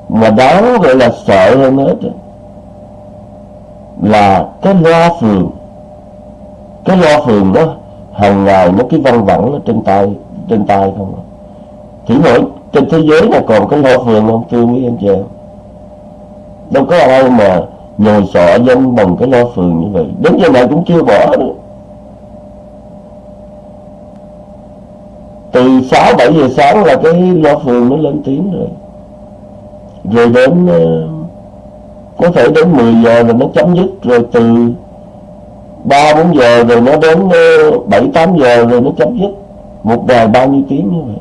Mà đáng gọi là sợ hơn hết là cái loa phường cái loa phường đó hàng ngày nó cái văn vẳng nó trên tay trên tay không à. thử hỏi trên thế giới là còn cái loa phường không? Thưa quý anh chị đâu có ai mà nhồi sọ dân bằng cái lo phường như vậy đến giờ này cũng chưa bỏ nữa. Từ 6 7 giờ sáng là cái lo phường nó lên tiếng rồi. Rồi đến ờ, có thể đến 10 giờ là nó chấm dứt rồi từ 3 4 giờ rồi nó đến 7 ờ, 8 giờ rồi nó chấm dứt. Một ngày bao nhiêu tiếng như vậy.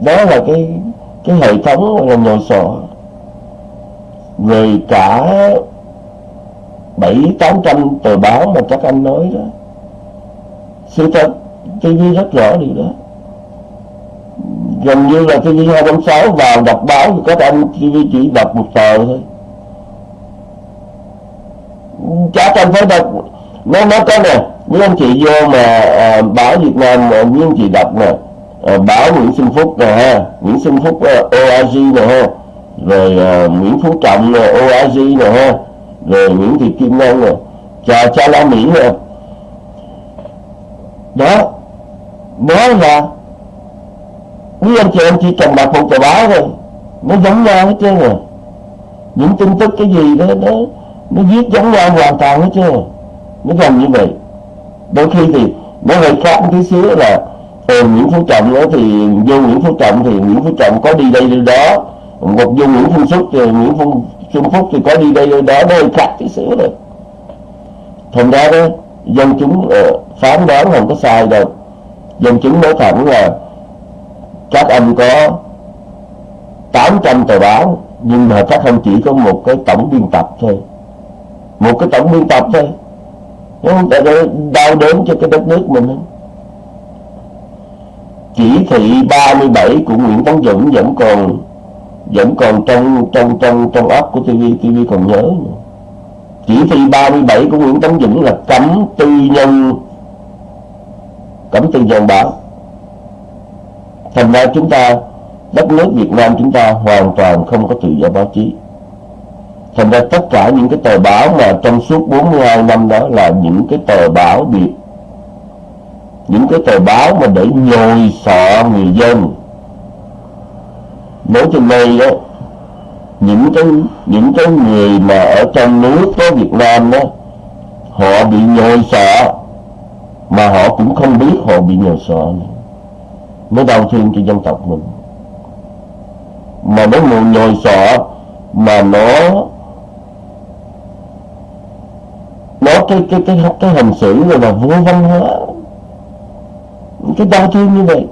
Đó là cái cái hệ thống là nhồi sọ rồi cả bảy tám trăm tờ báo mà các anh nói đó sự thật TV rất rõ điều đó. Gần như là TV 256 vào đọc báo thì các anh TV chỉ đọc một tờ thôi. Chả cần phải đọc. Nó nó có nè Nếu anh chị vô mà à, báo Việt Nam mà anh chị đọc nè à, báo Nguyễn Xuân Phúc nè ha Nguyễn Xuân Phúc à, uh, ORG nè ha rồi à, uh, Nguyễn Phú Trọng nè OAG nè ha. Rồi Nguyễn Thị Kim Ngân nè cha cha La Mỹ nè đó. Đó là quý anh chị em chỉ cần đọc một tờ báo thôi. Nó giống nhau hết trơn rồi. Những tin tức cái gì đó nó nó viết giống nhau hoàn toàn hết trơn nó gần như vậy. Đôi khi thì nó hơi khác một tí xíu là ừ, Nguyễn Phú Trọng đó thì vô Nguyễn Phú Trọng thì Nguyễn Phú Trọng có đi đây đi đó một dung Nguyễn Phú Phúc thì Nguyễn Phú Xuân Phúc thì có đi đây đó đây khác tí xíu rồi thành ra đó dân chúng uh, phán đoán không có sai đâu. Dân chúng nói thẳng là các anh có 800 tờ báo nhưng mà các anh chỉ có một cái tổng biên tập thôi. Một cái tổng biên tập thôi. Không? Đau đớn cho cái đất nước mình. Chỉ thị 37 của Nguyễn Tấn Dũng vẫn còn vẫn còn trong trong trong trong óc của TV TV còn nhớ nữa. chỉ thị 37 của Nguyễn Tấn Dũng là cấm tư nhân. Cấm tư nhân báo thành ra chúng ta, đất nước Việt Nam chúng ta hoàn toàn không có tự do báo chí. Thành ra tất cả những cái tờ báo mà trong suốt 42 năm đó là những cái tờ báo biệt những cái tờ báo mà để nhồi sọ người dân nói trên đây đó, những cái những cái người mà ở trong nước có Việt Nam đó, họ bị nhồi sọ mà họ cũng không biết họ bị nhồi sọ mới đau thương cho dân tộc mình. Mà nó mù nhồi sọ mà nó nó cái cái cái cái hành xử rồi là vô văn hóa. Cái đau thương như vậy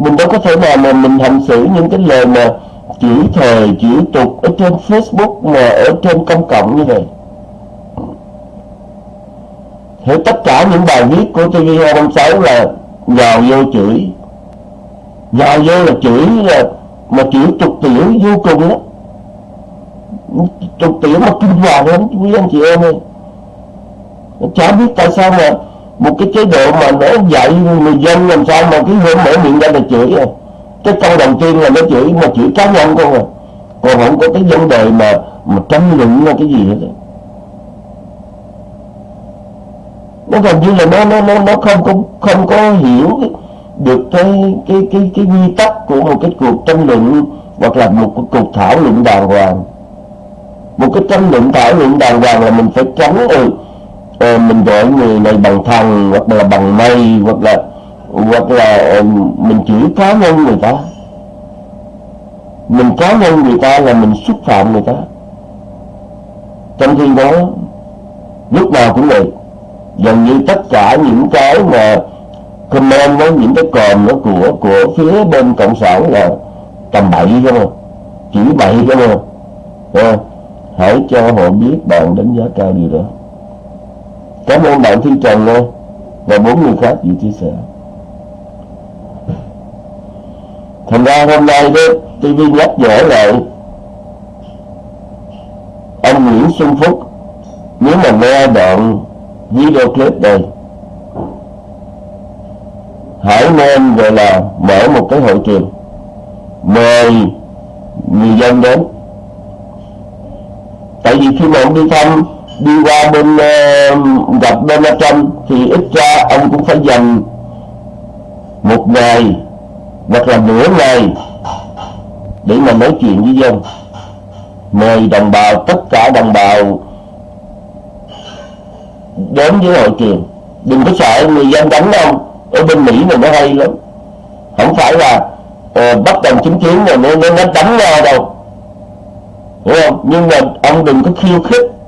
mình đâu có thể nào mà mình hành xử những cái lời mà chửi thề chửi tục ở trên Facebook mà ở trên công cộng như vậy. Thế tất cả những bài viết của TV256 là nhào vô chửi. Nhào vô là chửi là mà chửi tục tiểu vô cùng đó tục tiểu mà kinh hoàng lắm, quý anh chị em ơi. Chả biết tại sao mà một cái chế độ mà nó dạy người dân làm sao mà cái hôm mở miệng ra là chửi à. Cái câu đầu tiên là nó chửi mà chửi cá nhân không à. Còn không có cái vấn đề mà mà tranh luận là cái gì hết nó gần như là nó nó nó nó không có không có hiểu được cái cái cái cái quy tắc của một cái cuộc tranh luận hoặc là một cái cuộc thảo luận đàng hoàng. Một cái tranh luận thảo luận đàng hoàng là mình phải tránh ừ, mình gọi người này bằng thần hoặc là bằng mây, hoặc là hoặc là mình chửi cá nhân người ta. Mình cá nhân người ta là mình xúc phạm người ta. Trong khi đó, lúc nào cũng vậy. Gần như tất cả những cái mà comment với những cái còm nó của của phía bên cộng sản là tầm bậy không? À chỉ bậy không? À hãy cho họ biết bạn đánh giá cao điều đó. Cảm ơn bạn Thiên Trần nha Và bốn người khác gì chia sẻ. Thành ra hôm nay đó TV nhắc nhở lại Ông Nguyễn Xuân Phúc, Nếu mà nghe đoạn video clip đây Hãy nên gọi là mở một cái hội trường. Mời người dân đến. Tại vì khi mà ông đi thăm đi qua bên uh, gặp Donald Trump thì ít ra ông cũng phải dành một ngày hoặc là nửa ngày để mà nói chuyện với dân mời đồng bào tất cả đồng bào đến với hội trường. Đừng có sợ người dân đánh ông ở bên mỹ này nó hay lắm. Không phải là uh, bắt đầu chứng kiến rồi nó, nó đánh nhau đâu. Hiểu không? Nhưng mà ông đừng có khiêu khích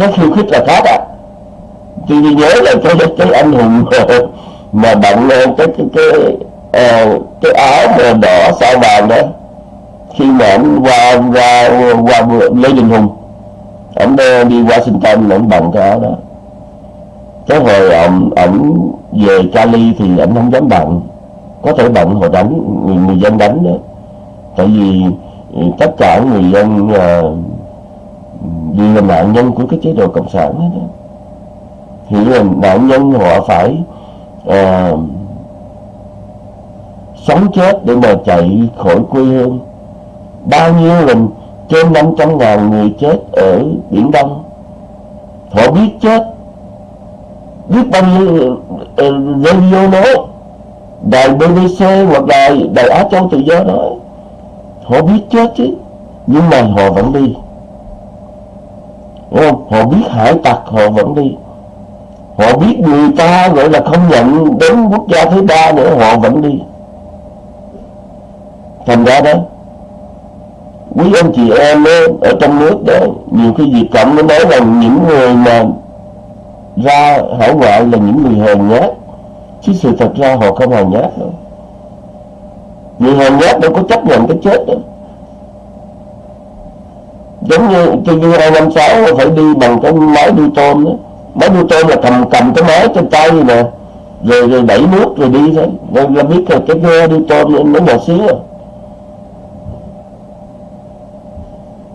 cái khiêu khích là khác á tôi nhớ là cái cái anh hùng mà bận lên cái cái cái uh, cái áo mà đỏ sao vàng đó. Khi mà anh qua qua qua lê đình hùng anh đi washington anh bằng cái áo đó. Cái hồi ông ổng về cali thì anh không dám bận. Có thể bận hồi đánh người, người dân đánh đó. Tại vì ừ, tất cả người dân uh, vì là nạn nhân của cái chế độ cộng sản đó, đó. thì là nạn nhân họ phải à, sống chết để mà chạy khỏi quê hương. Bao nhiêu lần trên 500 ngàn người chết ở Biển Đông. Họ biết chết. Biết bao nhiêu ờ, radio nói đài BBC hoặc đài đài Á Châu Tự Do nói họ biết chết chứ. Nhưng mà họ vẫn đi. Đúng không? Họ biết hải tặc, họ vẫn đi. Họ biết người ta gọi là không nhận đến quốc gia thứ ba nữa, họ vẫn đi. Thành ra đó, Quý anh chị em ở trong nước đó, Nhiều khi Việt Cộng nó nói rằng những người mà ra hải ngoại là những người hèn nhát. Chứ sự thật ra họ không hèn nhát đâu. Người hèn nhát đâu có chấp nhận cái chết đâu giống như TV 256 phải đi bằng cái máy đu tôm đó máy đu tôm là cầm cầm cái máy trên tay nè rồi rồi đẩy nước rồi đi thôi. Rồi là biết là cái ghe đu tôm nó nhỏ xíu à.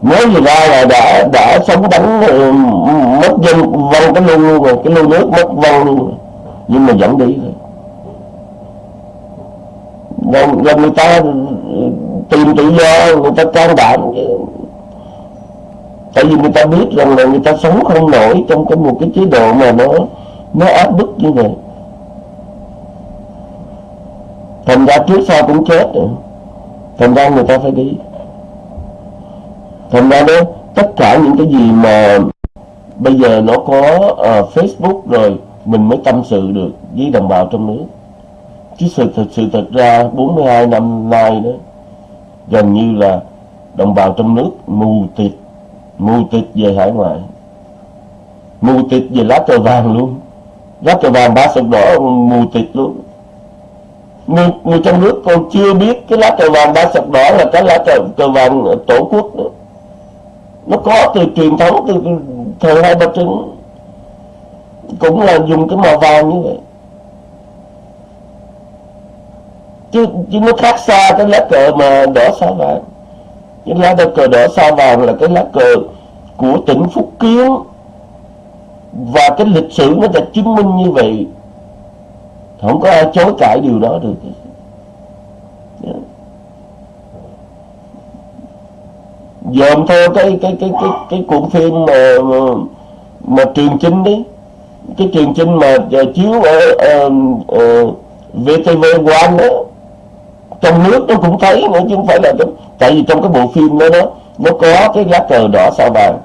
Mới vừa ra là đã đã sống đánh ờ, mất dân văng cái lưu luôn rồi cái lưu nước mất văng luôn nhưng mà vẫn đi thôi. Là, rồi người ta tìm tự do người ta can đảm tại vì người ta biết rằng là người ta sống không nổi trong cái một cái chế độ mà nó nó áp bức như vậy. Thành ra trước sau cũng chết rồi. Thành ra người ta phải đi. Thành ra đó tất cả những cái gì mà bây giờ nó có uh, Facebook rồi mình mới tâm sự được với đồng bào trong nước. Chứ sự thật sự thật ra 42 năm nay đó gần như là đồng bào trong nước mù tịt mù tịt về hải ngoại. Mù tịt về lá cờ vàng luôn. Lá cờ vàng ba sọc đỏ mù tịt luôn. Người, người trong nước còn chưa biết cái lá cờ vàng ba sọc đỏ là cái lá cờ, cờ vàng tổ quốc nữa. Nó có từ truyền thống từ thời hai bà trưng cũng là dùng cái màu vàng như vậy. Chứ, chứ nó khác xa cái lá cờ mà đỏ sao vàng cái lá cờ đỏ sao vàng là cái lá cờ của tỉnh Phúc Kiến. Và cái lịch sử nó đã chứng minh như vậy. Không có ai chối cãi điều đó được. Dòm theo cái cái cái cái cái cuộn phim mà mà, mà truyền chinh đấy. Cái truyền chinh mà chiếu ở ờ, ờ, uh, uh, VTV One đó trong nước nó cũng thấy nữa chứ không phải là trong, tại vì trong cái bộ phim đó đó nó có cái lá cờ đỏ sao vàng.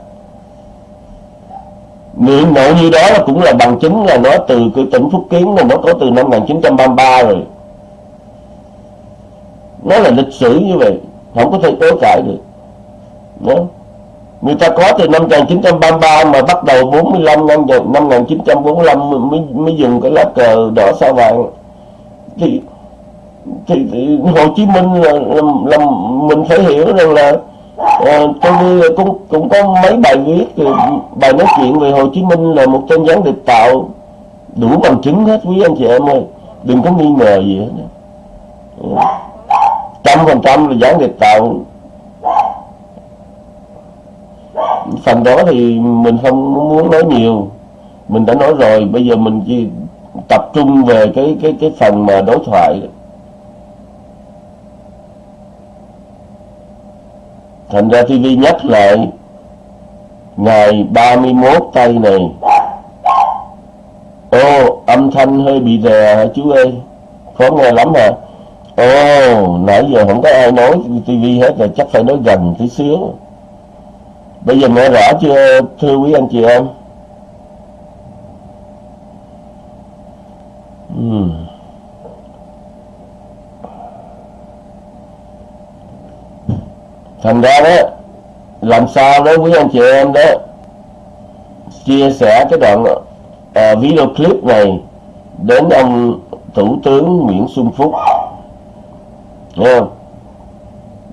Nguyện mộ như đó là cũng là bằng chứng là nó từ cái tỉnh Phúc Kiến là nó có từ năm 1933 rồi. Nó là lịch sử như vậy không có thể tối cãi được. Đó. người ta có từ năm 1933 mà bắt đầu 45 năm năm 1945 mới mới dùng cái lá cờ đỏ sao vàng. Thì thì, thì Hồ Chí Minh là, là, là mình phải hiểu rằng là ờ, à, tôi cũng cũng có mấy bài viết bài nói chuyện về Hồ Chí Minh là một tên gián điệp tạo đủ bằng chứng hết quý anh chị em ơi. Đừng có nghi ngờ gì hết trăm phần trăm là gián điệp tạo. Phần đó thì mình không muốn nói nhiều. Mình đã nói rồi bây giờ mình chỉ tập trung về cái cái cái phần mà đối thoại. Thành ra TV nhắc lại ngày 31 tây này. Ô, âm thanh hơi bị rè hả chú ơi? Khó nghe lắm hả? Ô, nãy giờ không có ai nói TV hết rồi, chắc phải nói gần tí xíu. Bây giờ nghe rõ chưa, thưa quý anh chị em? Uhm. Thành ra đó làm sao đó quý anh chị em đó chia sẻ cái đoạn à, video clip này đến ông thủ tướng Nguyễn Xuân Phúc. Không?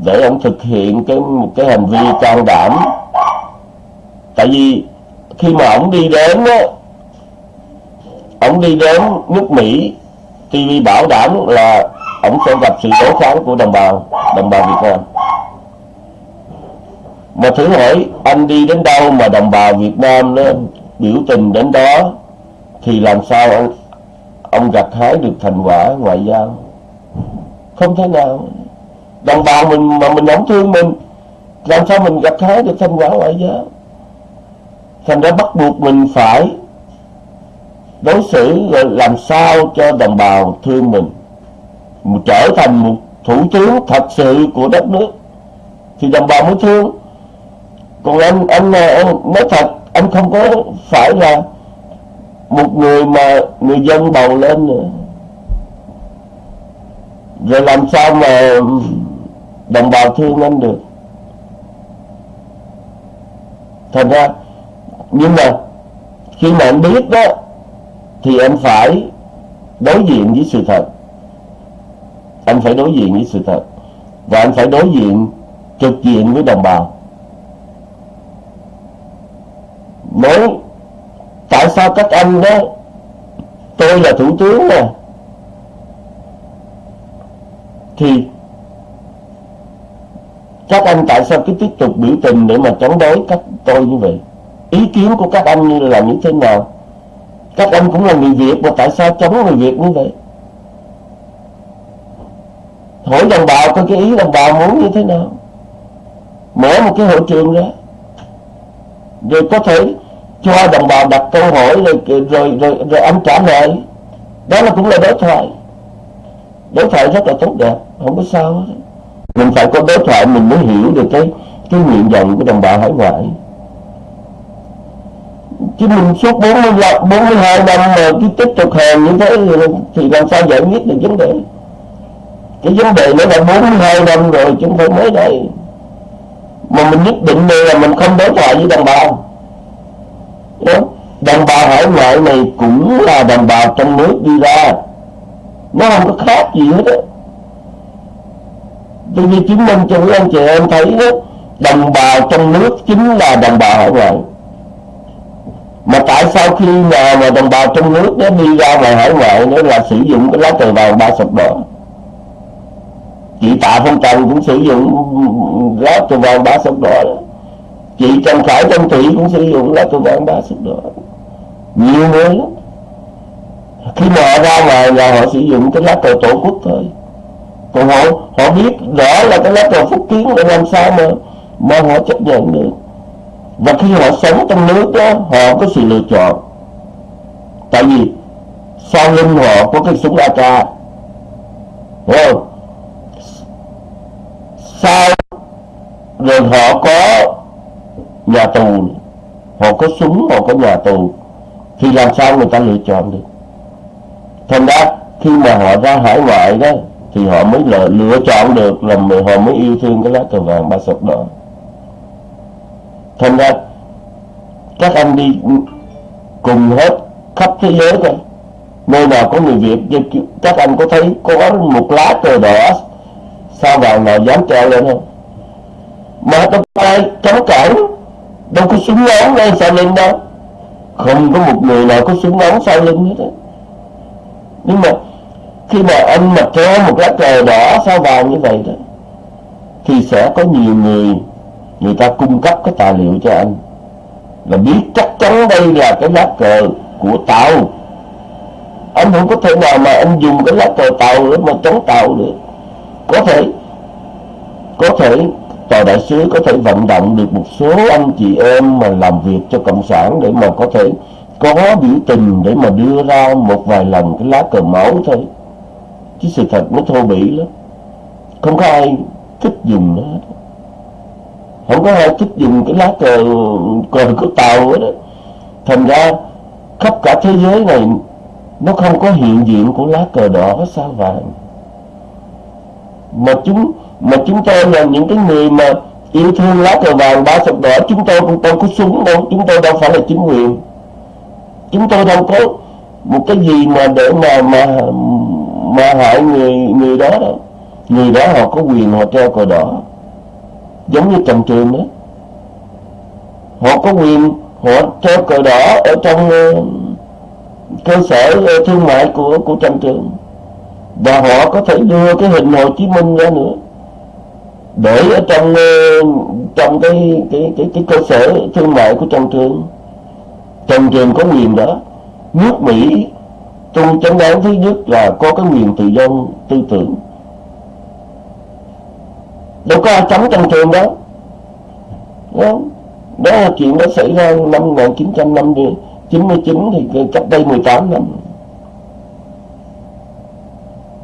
để ông thực hiện cái một cái hành vi can đảm. Tại vì khi mà ông đi đến đó ông đi đến nước Mỹ TV bảo đảm là ông sẽ gặp sự đối kháng của đồng bào đồng bào Việt Nam mà thử hỏi, anh đi đến đâu mà đồng bào Việt Nam nó biểu tình đến đó? Thì làm sao ông ông gặt hái được thành quả ngoại giao? Không thể nào. Đồng bào mình mà mình không thương mình, làm sao mình gặt hái được thành quả ngoại giao? Thành ra bắt buộc mình phải đối xử làm sao cho đồng bào thương mình. Trở thành một thủ tướng thật sự của đất nước. Thì đồng bào mới thương còn anh anh anh nói thật anh không có phải là một người mà người dân bầu lên nữa. Rồi làm sao mà đồng bào thương anh được? Thành ra, nhưng mà khi mà anh biết đó, thì anh phải đối diện với sự thật. Anh phải đối diện với sự thật. Và anh phải đối diện trực diện với đồng bào. Nói tại sao các anh đó, tôi là thủ tướng nè thì các anh tại sao cứ tiếp tục biểu tình để mà chống đối các tôi như vậy? Ý kiến của các anh như là như thế nào? Các anh cũng là người Việt mà tại sao chống người Việt như vậy? Hỏi đồng bào có cái ý đồng bào muốn như thế nào? Mở một cái hội trường ra. Rồi có thể cho đồng bào đặt câu hỏi rồi rồi rồi, rồi anh trả lời. Đó là cũng là đối thoại. Đối thoại rất là tốt đẹp không có sao hết. Mình phải có đối thoại mình mới hiểu được cái cái nguyện vọng của đồng bào hải ngoại. Chứ mình suốt 45, 42 năm mà cứ tiếp tục hàng như thế thì làm sao giải quyết được vấn đề? Cái vấn đề nó là 42 năm rồi chúng tôi mới đây. Mà mình nhất định đây là mình không đối thoại với đồng bào đồng bào hải ngoại này cũng là đồng bào trong nước đi ra. Nó không có khác gì hết á. Tôi như chứng minh cho quý anh chị em thấy đó, đồng bào trong nước chính là đồng bào hải ngoại. Mà tại sao khi mà mà đồng bào trong nước nó đi ra ngoài hải ngoại nó là sử dụng cái lá cờ vàng ba sọc đỏ? Chị tạ phong trần cũng sử dụng lá cờ vàng ba sọc đỏ chị trần khải trần thủy cũng sử dụng lá cờ vàng ba sọc đỏ nhiều người lắm. Khi mà họ ra ngoài là họ sử dụng cái lá cờ tổ quốc thôi. Còn họ họ biết rõ là cái lá cờ phúc kiến để làm sao mà mà họ chấp nhận được. Và khi họ sống trong nước đó, họ có sự lựa chọn. Tại vì sau lưng họ có cái súng AK hiểu không? Sau, rồi họ có nhà tù họ có súng họ có nhà tù thì làm sao người ta lựa chọn được? Thành ra khi mà họ ra hải ngoại đó thì họ mới lựa, lựa chọn được là họ mới yêu thương cái lá cờ vàng ba sọc đỏ. Thành ra các anh đi cùng hết khắp thế giới thôi nơi nào có người Việt các anh có thấy có một lá cờ đỏ sao vàng nào dám treo lên không? Mà đâu tay ai chống cản đâu có súng ống lên sao lên đâu. Không có một người nào có súng ống sau lưng hết á. Nhưng mà khi mà anh mà treo một lá cờ đỏ sao vàng như vậy đó, thì sẽ có nhiều người người ta cung cấp cái tài liệu cho anh. Là biết chắc chắn đây là cái lá cờ của tàu. Anh không có thể nào mà anh dùng cái lá cờ tàu để mà chống tàu được. Có thể có thể tòa đại sứ, có thể vận động được một số anh chị em mà làm việc cho cộng sản để mà có thể có biểu tình để mà đưa ra một vài lần cái lá cờ máu thôi. Chứ sự thật nó thô bỉ lắm. Không có ai thích dùng nó hết. Không có ai thích dùng cái lá cờ cờ của tàu hết đó thành ra khắp cả thế giới này nó không có hiện diện của lá cờ đỏ, sao vàng mà chúng mà chúng tôi là những cái người mà yêu thương lá cờ vàng ba sọc đỏ, chúng tôi cũng đâu có súng đâu, chúng tôi đâu phải là chính quyền. Chúng tôi đâu có một cái gì mà để mà mà mà hại người người đó đâu. Người đó họ có quyền họ treo cờ đỏ. Giống như trần trường đó. Họ có quyền họ treo cờ đỏ ở trong ờ, cơ sở ờ, thương mại của của trần trường. Và họ có thể đưa cái hình Hồ Chí Minh ra nữa để ở trong ờ, trong cái cái cái cái cơ sở thương mại của Trần Trường Trần Trường có quyền đó. Nước Mỹ trong chánh đáng thứ nhất là có cái quyền tự do tư tưởng. Đâu có ai cấm Trần Trường đó đó, đó là chuyện đó xảy ra năm 1999 thì cách đây 18 năm.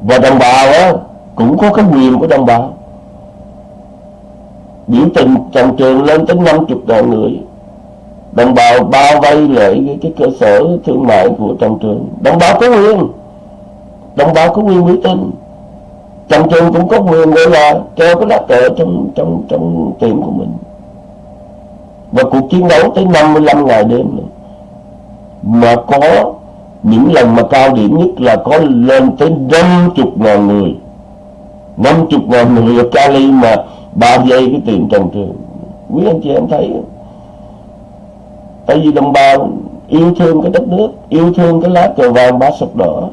Và đồng bào á, cũng có cái quyền của đồng bào biểu tình trần trường lên tới 50 ngàn người đồng bào bao vây lại cái, cái cơ sở thương mại của trần trường. Đồng bào có quyền. Đồng bào có quyền biểu tình. Trần trường cũng có quyền gọi là treo cái lá cờ trong trong trong tiệm của mình. Và cuộc chiến đấu tới 55 ngày đêm nữa. mà có những lần mà cao điểm nhất là có lên tới 50 ngàn người. 50 ngàn người ở Cali mà bao dây cái tiền trần trường. Quý anh chị em thấy tại vì đồng bào yêu thương cái đất nước yêu thương cái lá cờ vàng ba sọc đỏ.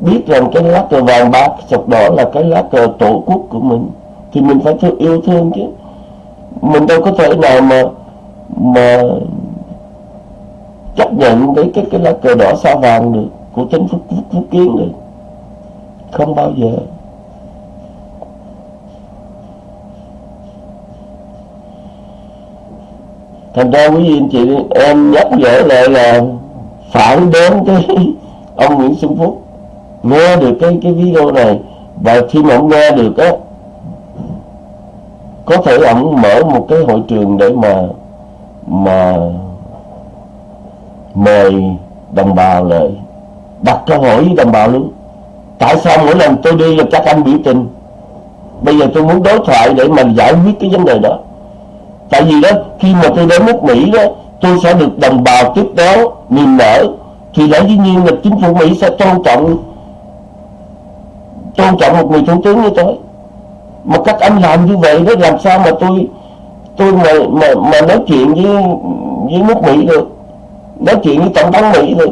Biết rằng cái lá cờ vàng ba sọc đỏ là cái lá cờ tổ quốc của mình thì mình phải thương yêu thương chứ. Mình đâu có thể nào mà mà chấp nhận cái cái cái lá cờ đỏ sao vàng được của chính phúc, phúc, phúc kiến được. Không bao giờ. Thành ra quý vị anh chị em nhắc nhở lại là phản đến cái ông Nguyễn Xuân Phúc. Nghe được cái cái video này và khi mà ông nghe được á, có thể ông mở một cái hội trường để mà mà mời đồng bào lại, đặt câu hỏi với đồng bào luôn. Tại sao mỗi lần tôi đi là các anh biểu tình? Bây giờ tôi muốn đối thoại để mà giải quyết cái vấn đề đó tại vì đó khi mà tôi đến nước Mỹ đó tôi sẽ được đồng bào tiếp đón niềm nở. Thì lẽ dĩ nhiên là chính phủ Mỹ sẽ tôn trọng tôn trọng một người thủ tướng như tôi mà các anh làm như vậy đó làm sao mà tôi tôi mà mà, mà nói chuyện với với nước Mỹ được? Nói chuyện với tổng thống Mỹ được?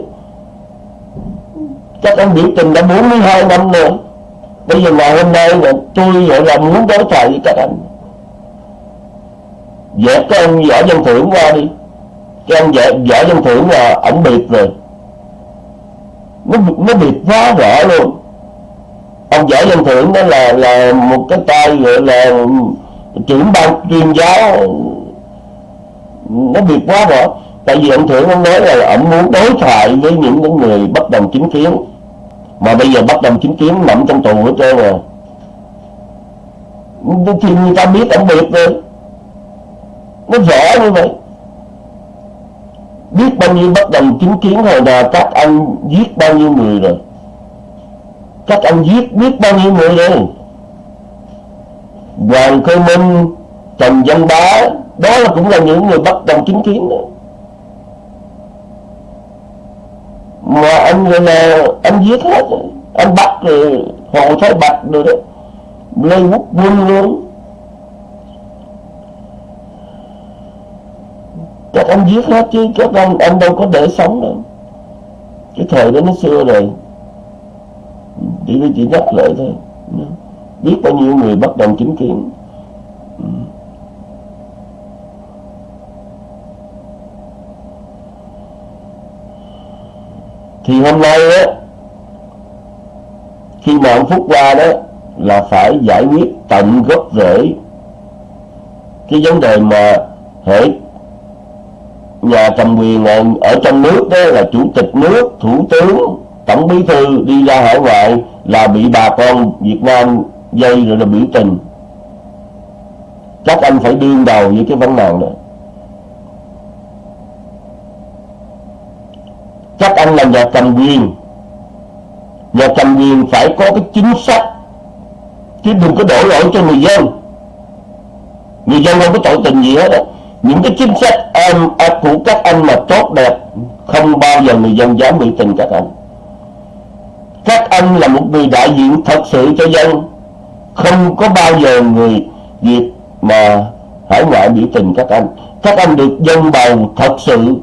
Các anh biểu tình đã 42 năm rồi. Bây giờ ngày hôm nay là tôi gọi là muốn đối thoại với các anh dẹp cái ông võ dân thưởng qua đi. Cái ông võ, võ dân thưởng là ổng biệt rồi. Nó nó biệt quá rõ luôn. Ông võ dân thưởng đó là là một cái tay gọi là trưởng ban tuyên giáo. Nó biệt quá rõ tại vì ông thưởng ông nói là ông muốn đối thoại với những người bất đồng chính kiến. Mà bây giờ bất đồng chính kiến nằm trong tù hết trơn rồi. Thì người ta biết ông biệt rồi nó rõ như vậy. Biết bao nhiêu bất đồng chính kiến hồi nào các anh giết bao nhiêu người rồi. Các anh giết biết bao nhiêu người rồi. Hoàng Cơ Minh, Trần Văn Bá, đó là cũng là những người bất đồng chính kiến đó. Mà anh người là anh giết hết anh bắt rồi, hồ thái bạch rồi đó. Lê quốc quân luôn. Các anh giết hết chứ các anh anh đâu có để sống đâu. Cái thời đó nó xưa rồi. Chỉ chỉ nhắc lại thôi. Biết bao nhiêu người bất đồng chính kiến. Thì hôm nay á, khi mà ông Phúc qua đó là phải giải quyết tận gốc rễ cái vấn đề mà hệ nhà cầm quyền ở trong nước đó là chủ tịch nước, thủ tướng, tổng bí thư đi ra hải ngoại là bị bà con Việt Nam dây rồi là biểu tình. Các anh phải đương đầu với cái vấn nạn này. các anh là nhà cầm quyền nhà cầm quyền phải có cái chính sách, chứ đừng có đổ lỗi cho người dân. Người dân không có tội tình gì hết đó những cái chính sách em của các anh mà tốt đẹp, không bao giờ người dân dám bị tình các anh. Các anh là một người đại diện thật sự cho dân. Không có bao giờ người Việt mà hải ngoại biểu tình các anh. Các anh được dân bầu thật sự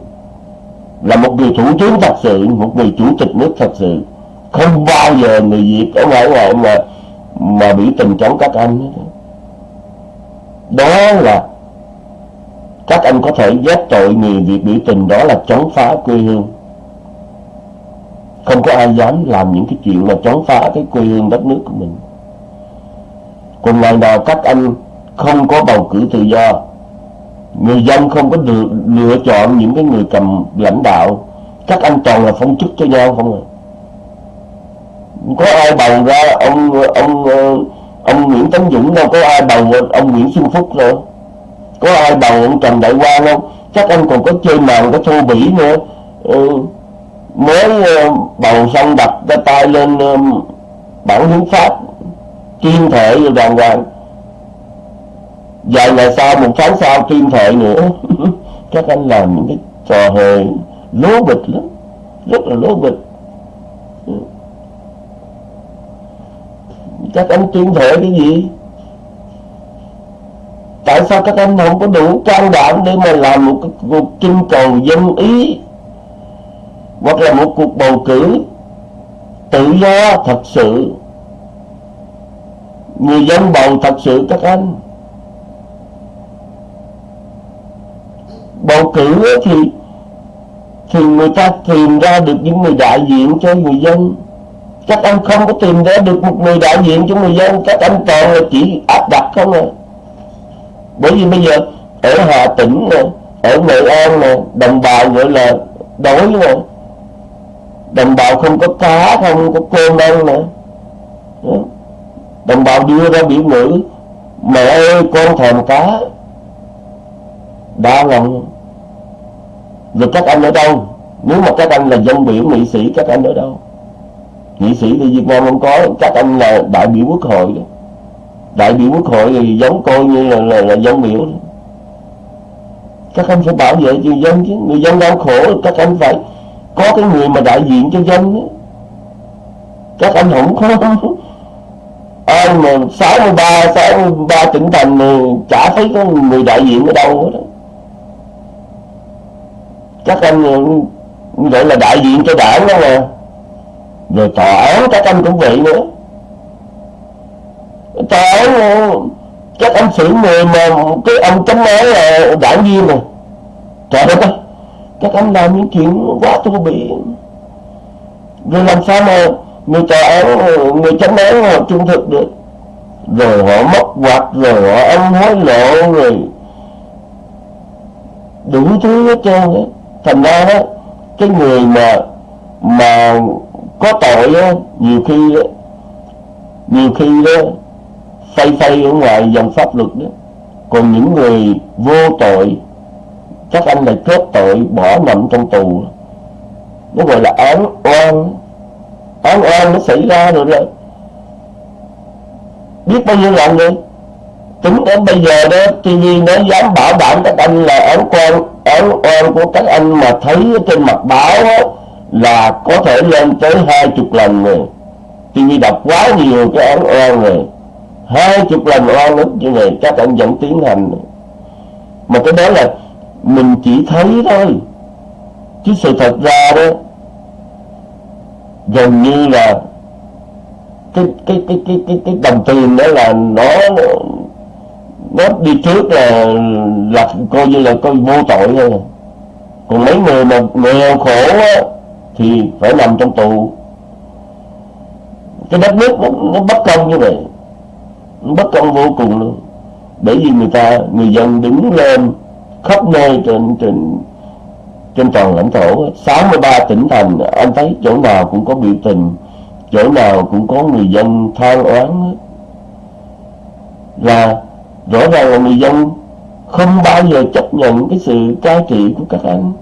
là một người thủ tướng thật sự, một người chủ tịch nước thật sự. Không bao giờ người Việt ở ngoại ngoại mà mà biểu tình chống các anh. Đó là các anh có thể giác tội người việc biểu tình đó là chống phá quê hương. Không có ai dám làm những cái chuyện mà chống phá cái quê hương đất nước của mình. Còn ngày nào các anh không có bầu cử tự do, người dân không có được lựa chọn những cái người cầm lãnh đạo, các anh toàn là phong chức cho nhau không à. Có ai bầu ra ông ông ông Nguyễn Tấn Dũng đâu, có ai bầu ông Nguyễn Xuân Phúc đâu có ai bằng ông Trần Đại Quang không? Chắc anh còn có chơi màn có thu bỉ nữa. Ừ, mới ờ, bầu xong đặt cái tay lên ờ, bản hiến pháp tuyên thệ rồi đàng hoàng. Vài ngày sau một tháng sau tuyên thệ nữa. Các anh làm những cái trò hề lố bịch lắm. Rất là lố bịch. Ừ. Các anh tuyên thệ cái gì? Tại sao các anh không có đủ can đảm để mà làm một cuộc trưng cầu dân ý? Hoặc là một cuộc bầu cử tự do thật sự? Người dân bầu thật sự các anh bầu cử thì thì người ta tìm ra được những người đại diện cho người dân. Các anh không có tìm ra được một người đại diện cho người dân. Các anh toàn là chỉ áp đặt không à bởi vì bây giờ ở Hà Tĩnh nè, ở Nghệ An nè, đồng bào gọi là đói nè đồng bào không có cá, không có cơm ăn nè. Đồng bào đưa ra biểu ngữ, mẹ ơi, con thèm cá. Đa lòng rồi các anh ở đâu? Nếu mà các anh là dân biểu, nghị sĩ, các anh ở đâu? Nghị sĩ thì Việt Nam không có, các anh là đại biểu quốc hội. đó đại biểu quốc hội thì giống coi như là, là, là dân biểu các anh phải bảo vệ cho dân chứ. Người dân đau khổ các anh phải có cái người mà đại diện cho dân đó. các anh không có ai mà 63 63 tỉnh thành mà chả thấy có người đại diện ở đâu hết đó các anh ừ, gọi là đại diện cho đảng đó mà. Rồi tòa án các anh cũng vậy nữa trời ơi các anh xử người mà cái ông chấm nói là đảng viên này trời đất ơi các anh làm những chuyện quá thô bỉ rồi làm sao mà người tòa án, người chấm án họ trung thực được? Rồi họ móc quạt, rồi họ ăn hối lộ, rồi đủ thứ hết trơn á. Thành ra đó, cái người mà mà có tội á, nhiều khi á nhiều khi đó phay phay ở ngoài dòng pháp luật đó. Còn những người vô tội các anh lại kết tội bỏ nằm trong tù. Nó gọi là án oan. Án oan nó xảy ra rồi đó. Biết bao nhiêu lần rồi? Tính đến bây giờ đó TV nó dám bảo đảm các anh là án oan, án oan của các anh mà thấy trên mặt báo đó, là có thể lên tới hai chục lần rồi. TV đọc quá nhiều cái án oan rồi hai chục lần oan ức như này các anh vẫn tiến hành. Mà cái đó là mình chỉ thấy thôi. Chứ sự thật ra đó gần như là cái cái cái cái cái, cái đồng tiền đó là nó nó đi trước là là coi như là coi vô tội thôi. Còn mấy người mà nghèo khổ á, thì phải nằm trong tù. Cái đất nước nó, nó bất công như vậy nó bất công vô cùng luôn. Bởi vì người ta, người dân đứng lên khắp nơi trên trên trên toàn lãnh thổ 63 tỉnh thành, anh thấy chỗ nào cũng có biểu tình, chỗ nào cũng có người dân than oán. Là rõ ràng là người dân không bao giờ chấp nhận cái sự cai trị của các anh.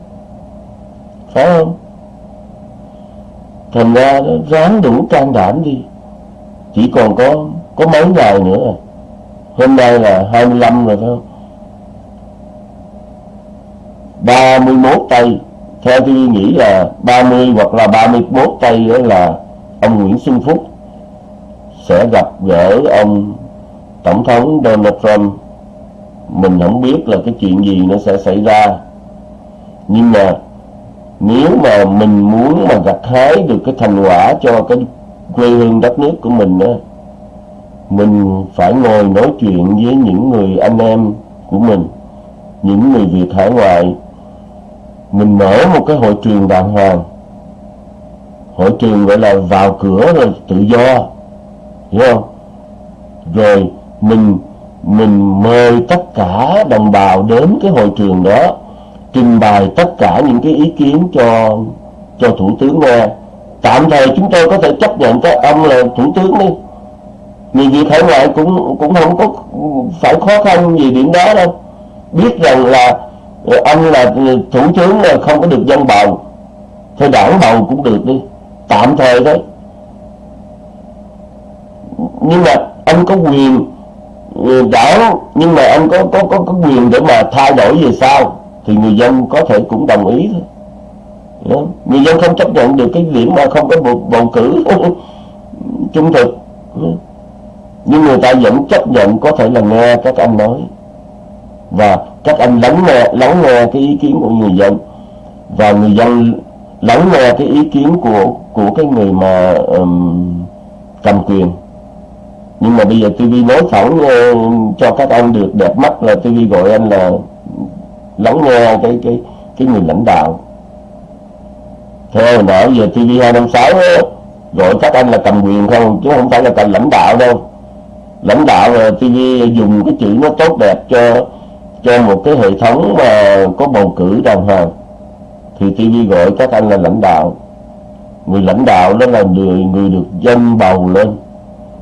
Phải không? Thành ra ráng đủ can đảm đi. Chỉ còn có có mấy ngày nữa. Hôm nay là 25 rồi thôi không 31 tây theo tôi nghĩ là 30 hoặc là 31 tây đó là ông Nguyễn Xuân Phúc sẽ gặp gỡ ông Tổng thống Donald Trump. Mình không biết là cái chuyện gì nó sẽ xảy ra. Nhưng mà nếu mà mình muốn mà gặt hái được cái thành quả cho cái quê hương đất nước của mình á mình phải ngồi nói chuyện với những người anh em của mình, những người Việt hải ngoại. Mình mở một cái hội trường đàng hoàng. Hội trường gọi là vào cửa rồi tự do, hiểu không? Rồi mình mình mời tất cả đồng bào đến cái hội trường đó, trình bày tất cả những cái ý kiến cho cho thủ tướng nghe. Tạm thời chúng tôi có thể chấp nhận các ông là thủ tướng đi vì việt hải ngoại cũng cũng không có phải khó khăn gì điểm đó đâu. Biết rằng là ờ, ông là thủ tướng là không có được dân bầu thôi đảng bầu cũng được đi. Tạm thời thôi nhưng mà anh có quyền ờ, đảng nhưng mà anh có có có có quyền để mà thay đổi về sau thì người dân có thể cũng đồng ý thôi. Người dân không chấp nhận được cái điểm mà không có bầu, bầu cử trung thực nhưng người ta vẫn chấp nhận có thể là nghe các anh nói. Và các anh lắng nghe lắng nghe cái ý kiến của người dân. Và người dân lắng nghe cái ý kiến của của cái người mà um, cầm quyền. Nhưng mà bây giờ TV nói thẳng uh, cho các anh được đẹp mắt là TV gọi anh là lắng nghe cái cái cái người lãnh đạo. Theo nãy giờ TV 256 gọi các anh là cầm quyền không? Chứ không phải là cầm lãnh đạo đâu lãnh đạo ờ, TV dùng cái chữ nó tốt đẹp cho cho một cái hệ thống mà có bầu cử đàng hoàng thì TV gọi các anh là lãnh đạo. Người lãnh đạo đó là người người được dân bầu lên.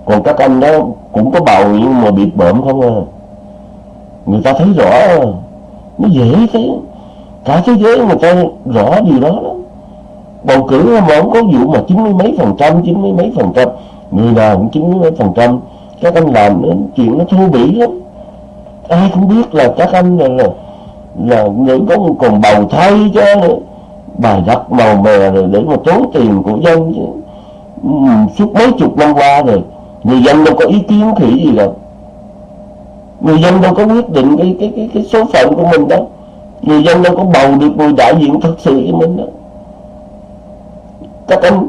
Còn các anh đó cũng có bầu nhưng mà bị bợm không à. Người ta thấy rõ, nó dễ thế cả thế giới người ta rõ điều đó đó bầu cử mà không có vụ mà chín mươi mấy phần trăm, chín mươi mấy phần trăm. Người nào cũng chín mươi mấy phần trăm các anh làm nó, chuyện nó thú vị lắm. Ai cũng biết là các anh là là, là người có còn bầu thay cho nữa bài đặt màu mè rồi để mà tốn tiền của dân chứ. Ừ, suốt mấy chục năm qua rồi người dân đâu có ý kiến khỉ gì đâu. Người dân đâu có quyết định cái cái cái, cái số phận của mình đâu. Người dân đâu có bầu được người đại diện thật sự cho mình đâu. Các anh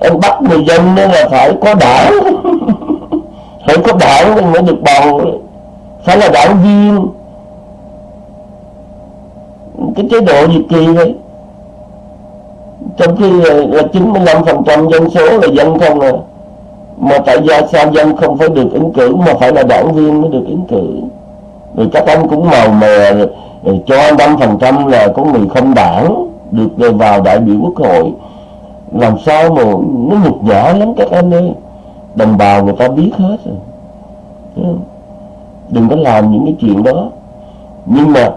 anh bắt người dân nên là phải có đảng. phải có đảng mới được bầu phải là đảng viên? Cái chế độ gì kỳ đấy trong khi là 95% dân số là dân không à. Mà tại sao sao dân không phải được ứng cử mà phải là đảng viên mới được ứng cử. Rồi các anh cũng màu mè rồi, rồi cho năm phần trăm là có người không đảng được vào đại biểu quốc hội. Làm sao mà nó nhục nhã lắm các anh ơi đồng bào người ta biết hết rồi. Đừng có làm những cái chuyện đó. Nhưng mà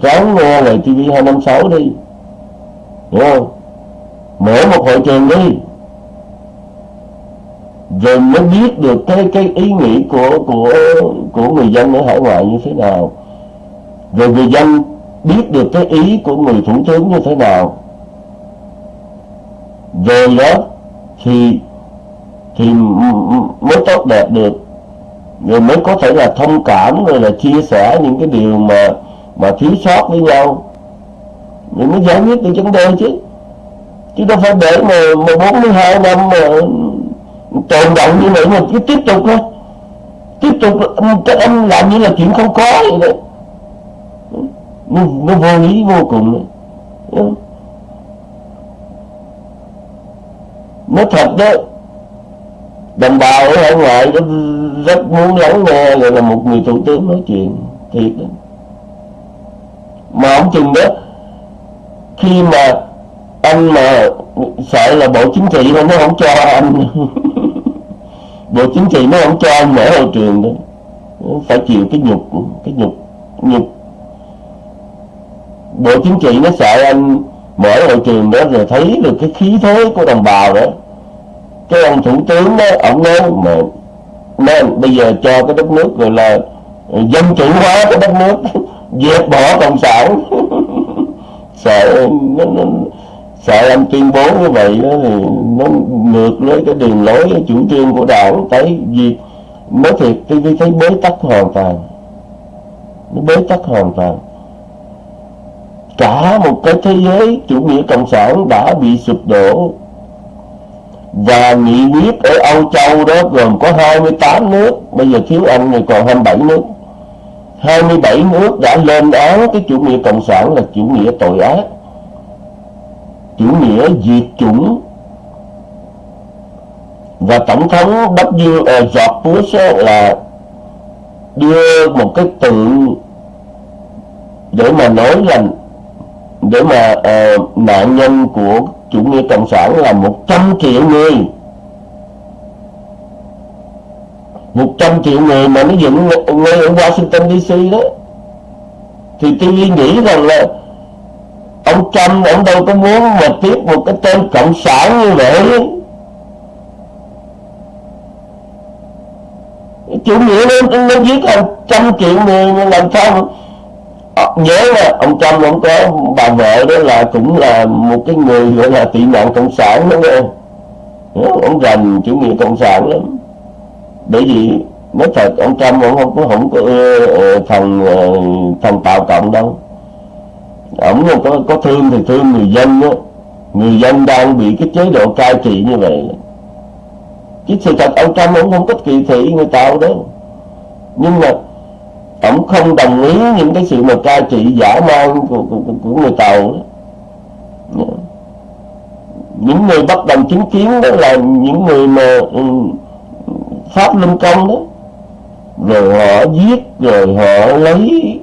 ráng nghe lời TV 256 đi. Hiểu không? Mở một hội trường đi. Rồi mới biết được cái cái ý nghĩ của của của người dân ở hải ngoại như thế nào. Rồi người dân biết được cái ý của người thủ tướng như thế nào. Rồi đó, thì thì mới tốt đẹp được. Rồi mới có thể là thông cảm rồi là chia sẻ những cái điều mà mà thiếu sót với nhau. Rồi mới giải quyết được vấn đề chứ. Chứ đâu phải để mà mà 42 năm mà tồn động như vậy mà cứ tiếp tục thôi. Tiếp tục các anh làm như là chuyện không có vậy đấy nó, nó vô lý vô cùng đấy. nó thật đó đồng bào ở hải ngoại rất muốn lắng nghe là một người thủ tướng nói chuyện thiệt đó. Mà ông chừng đó, khi mà anh mà sợ là bộ chính trị nó không cho anh, bộ chính trị nó không cho anh mở hội trường đó phải chịu cái nhục cái nhục nhục. Bộ chính trị nó sợ anh mở hội trường đó rồi thấy được cái khí thế của đồng bào đó cái ông thủ tướng đó ông nói mà nên bây giờ cho cái đất nước gọi là dân chủ hóa cái đất nước dẹp bỏ cộng sản. Sợ nó, nó, sợ anh tuyên bố như vậy đó thì nó ngược với cái đường lối cái chủ trương của đảng tới vì nói thiệt tôi thấy bế tắc hoàn toàn. Nó bế tắc hoàn toàn. Cả một cái thế giới chủ nghĩa cộng sản đã bị sụp đổ và nghị quyết ở Âu Châu đó gồm có 28 nước bây giờ thiếu Anh thì còn 27 nước. 27 nước đã lên án cái chủ nghĩa cộng sản là chủ nghĩa tội ác chủ nghĩa diệt chủng. Và tổng thống W uh, George Bush là đưa một cái tượng để mà nói là để mà uh, nạn nhân của chủ nghĩa cộng sản là 100 triệu người. 100 triệu người mà nó dựng ngay ở Washington DC đó thì tôi nghĩ rằng là ông Trump ông đâu có muốn mà tiếp một cái tên cộng sản như vậy. Chủ nghĩa nó, nó giết hàng trăm triệu người làm sao Ờ, nhớ là ông Trump ông có bà vợ đó là cũng là một cái người gọi là tị nạn cộng sản đúng không? Ông rành chủ nghĩa cộng sản lắm. Bởi vì nói thật, ông Trump ông không có không có ờ, ờ, phần phần thằng thằng tạo cộng đâu. Ông có có thương thì thương người dân á người dân đang bị cái chế độ cai trị như vậy. Chứ sự thật, ông Trump ông không có kỳ thị người tạo đó nhưng mà ổng không đồng ý những cái sự mà cai trị giả man của, của, của người tàu đó. những người bất đồng chính kiến đó là những người mà um, pháp luân công đó rồi họ giết rồi họ lấy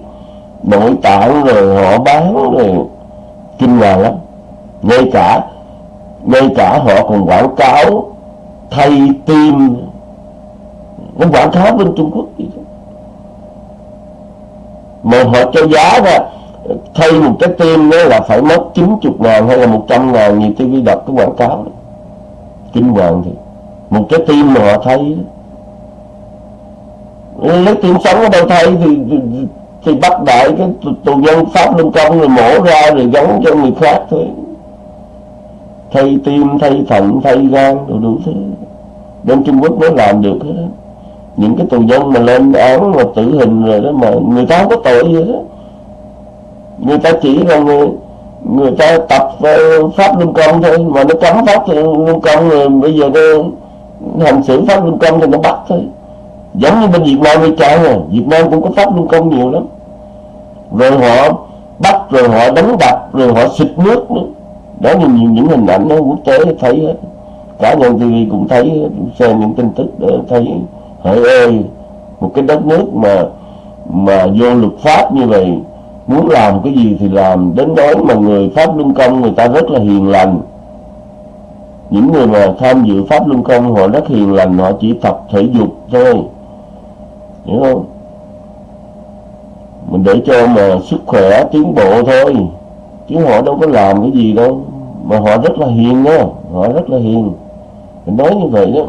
nội tạng rồi họ bán rồi kinh hoàng lắm ngay cả ngay cả họ còn quảng cáo thay tim nó quảng cáo bên Trung Quốc vậy đó mà họ cho giá ra thay một cái tim đó là phải mất 90 ngàn hay là 100 ngàn nhiều TV đọc cái quảng cáo đó. kinh hoàng thì một cái tim mà họ thay đó lấy tim sống ở đâu thay thì, thì, thì bắt đại cái tù nhân pháp luân công rồi mổ ra rồi gắn cho người khác thôi thay tim thay thận thay gan rồi đủ thứ bên trung quốc mới làm được hết những cái tù nhân mà lên án mà tử hình rồi đó mà người ta không có tội gì đó người ta chỉ là người người ta tập ờ, pháp luân công thôi mà nó cấm pháp luân công rồi bây giờ nó hành xử pháp luân công thì nó bắt thôi. Giống như bên Việt Nam hay trái rồi Việt Nam cũng có pháp luân công nhiều lắm. Rồi họ bắt rồi họ đánh đập rồi họ xịt nước nữa. Đó là những, những hình ảnh đó quốc tế thấy hết. Cả nhân TV cũng thấy xem những tin tức để thấy hỡi ơi một cái đất nước mà mà vô luật pháp như vậy, muốn làm cái gì thì làm. Đến đó mà người pháp luân công, người ta rất là hiền lành. Những người mà tham dự pháp luân công, họ rất hiền lành, họ chỉ tập thể dục thôi. Hiểu không? Mình để cho mà sức khỏe tiến bộ thôi, chứ họ đâu có làm cái gì đâu. Mà họ rất là hiền nha, họ rất là hiền. Mình nói như vậy đó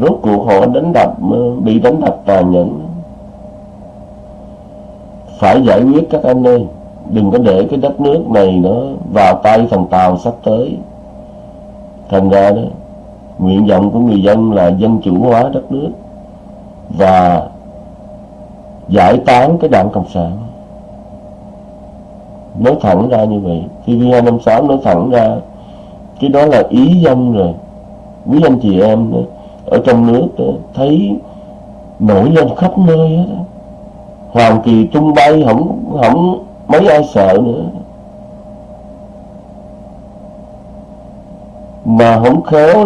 rốt cuộc họ đánh đập bị đánh đập tàn nhẫn. Phải giải quyết các anh ơi đừng có để cái đất nước này nó vào tay thằng tàu sắp tới. Thành ra đó nguyện vọng của người dân là dân chủ hóa đất nước và giải tán cái đảng cộng sản. Nói thẳng ra như vậy TV256 nói thẳng ra cái đó là ý dân rồi. Quý anh chị em đó, ở trong nước thấy nổi lên khắp nơi hết hoàng kỳ tung bay, không không mấy ai sợ nữa. Mà không khéo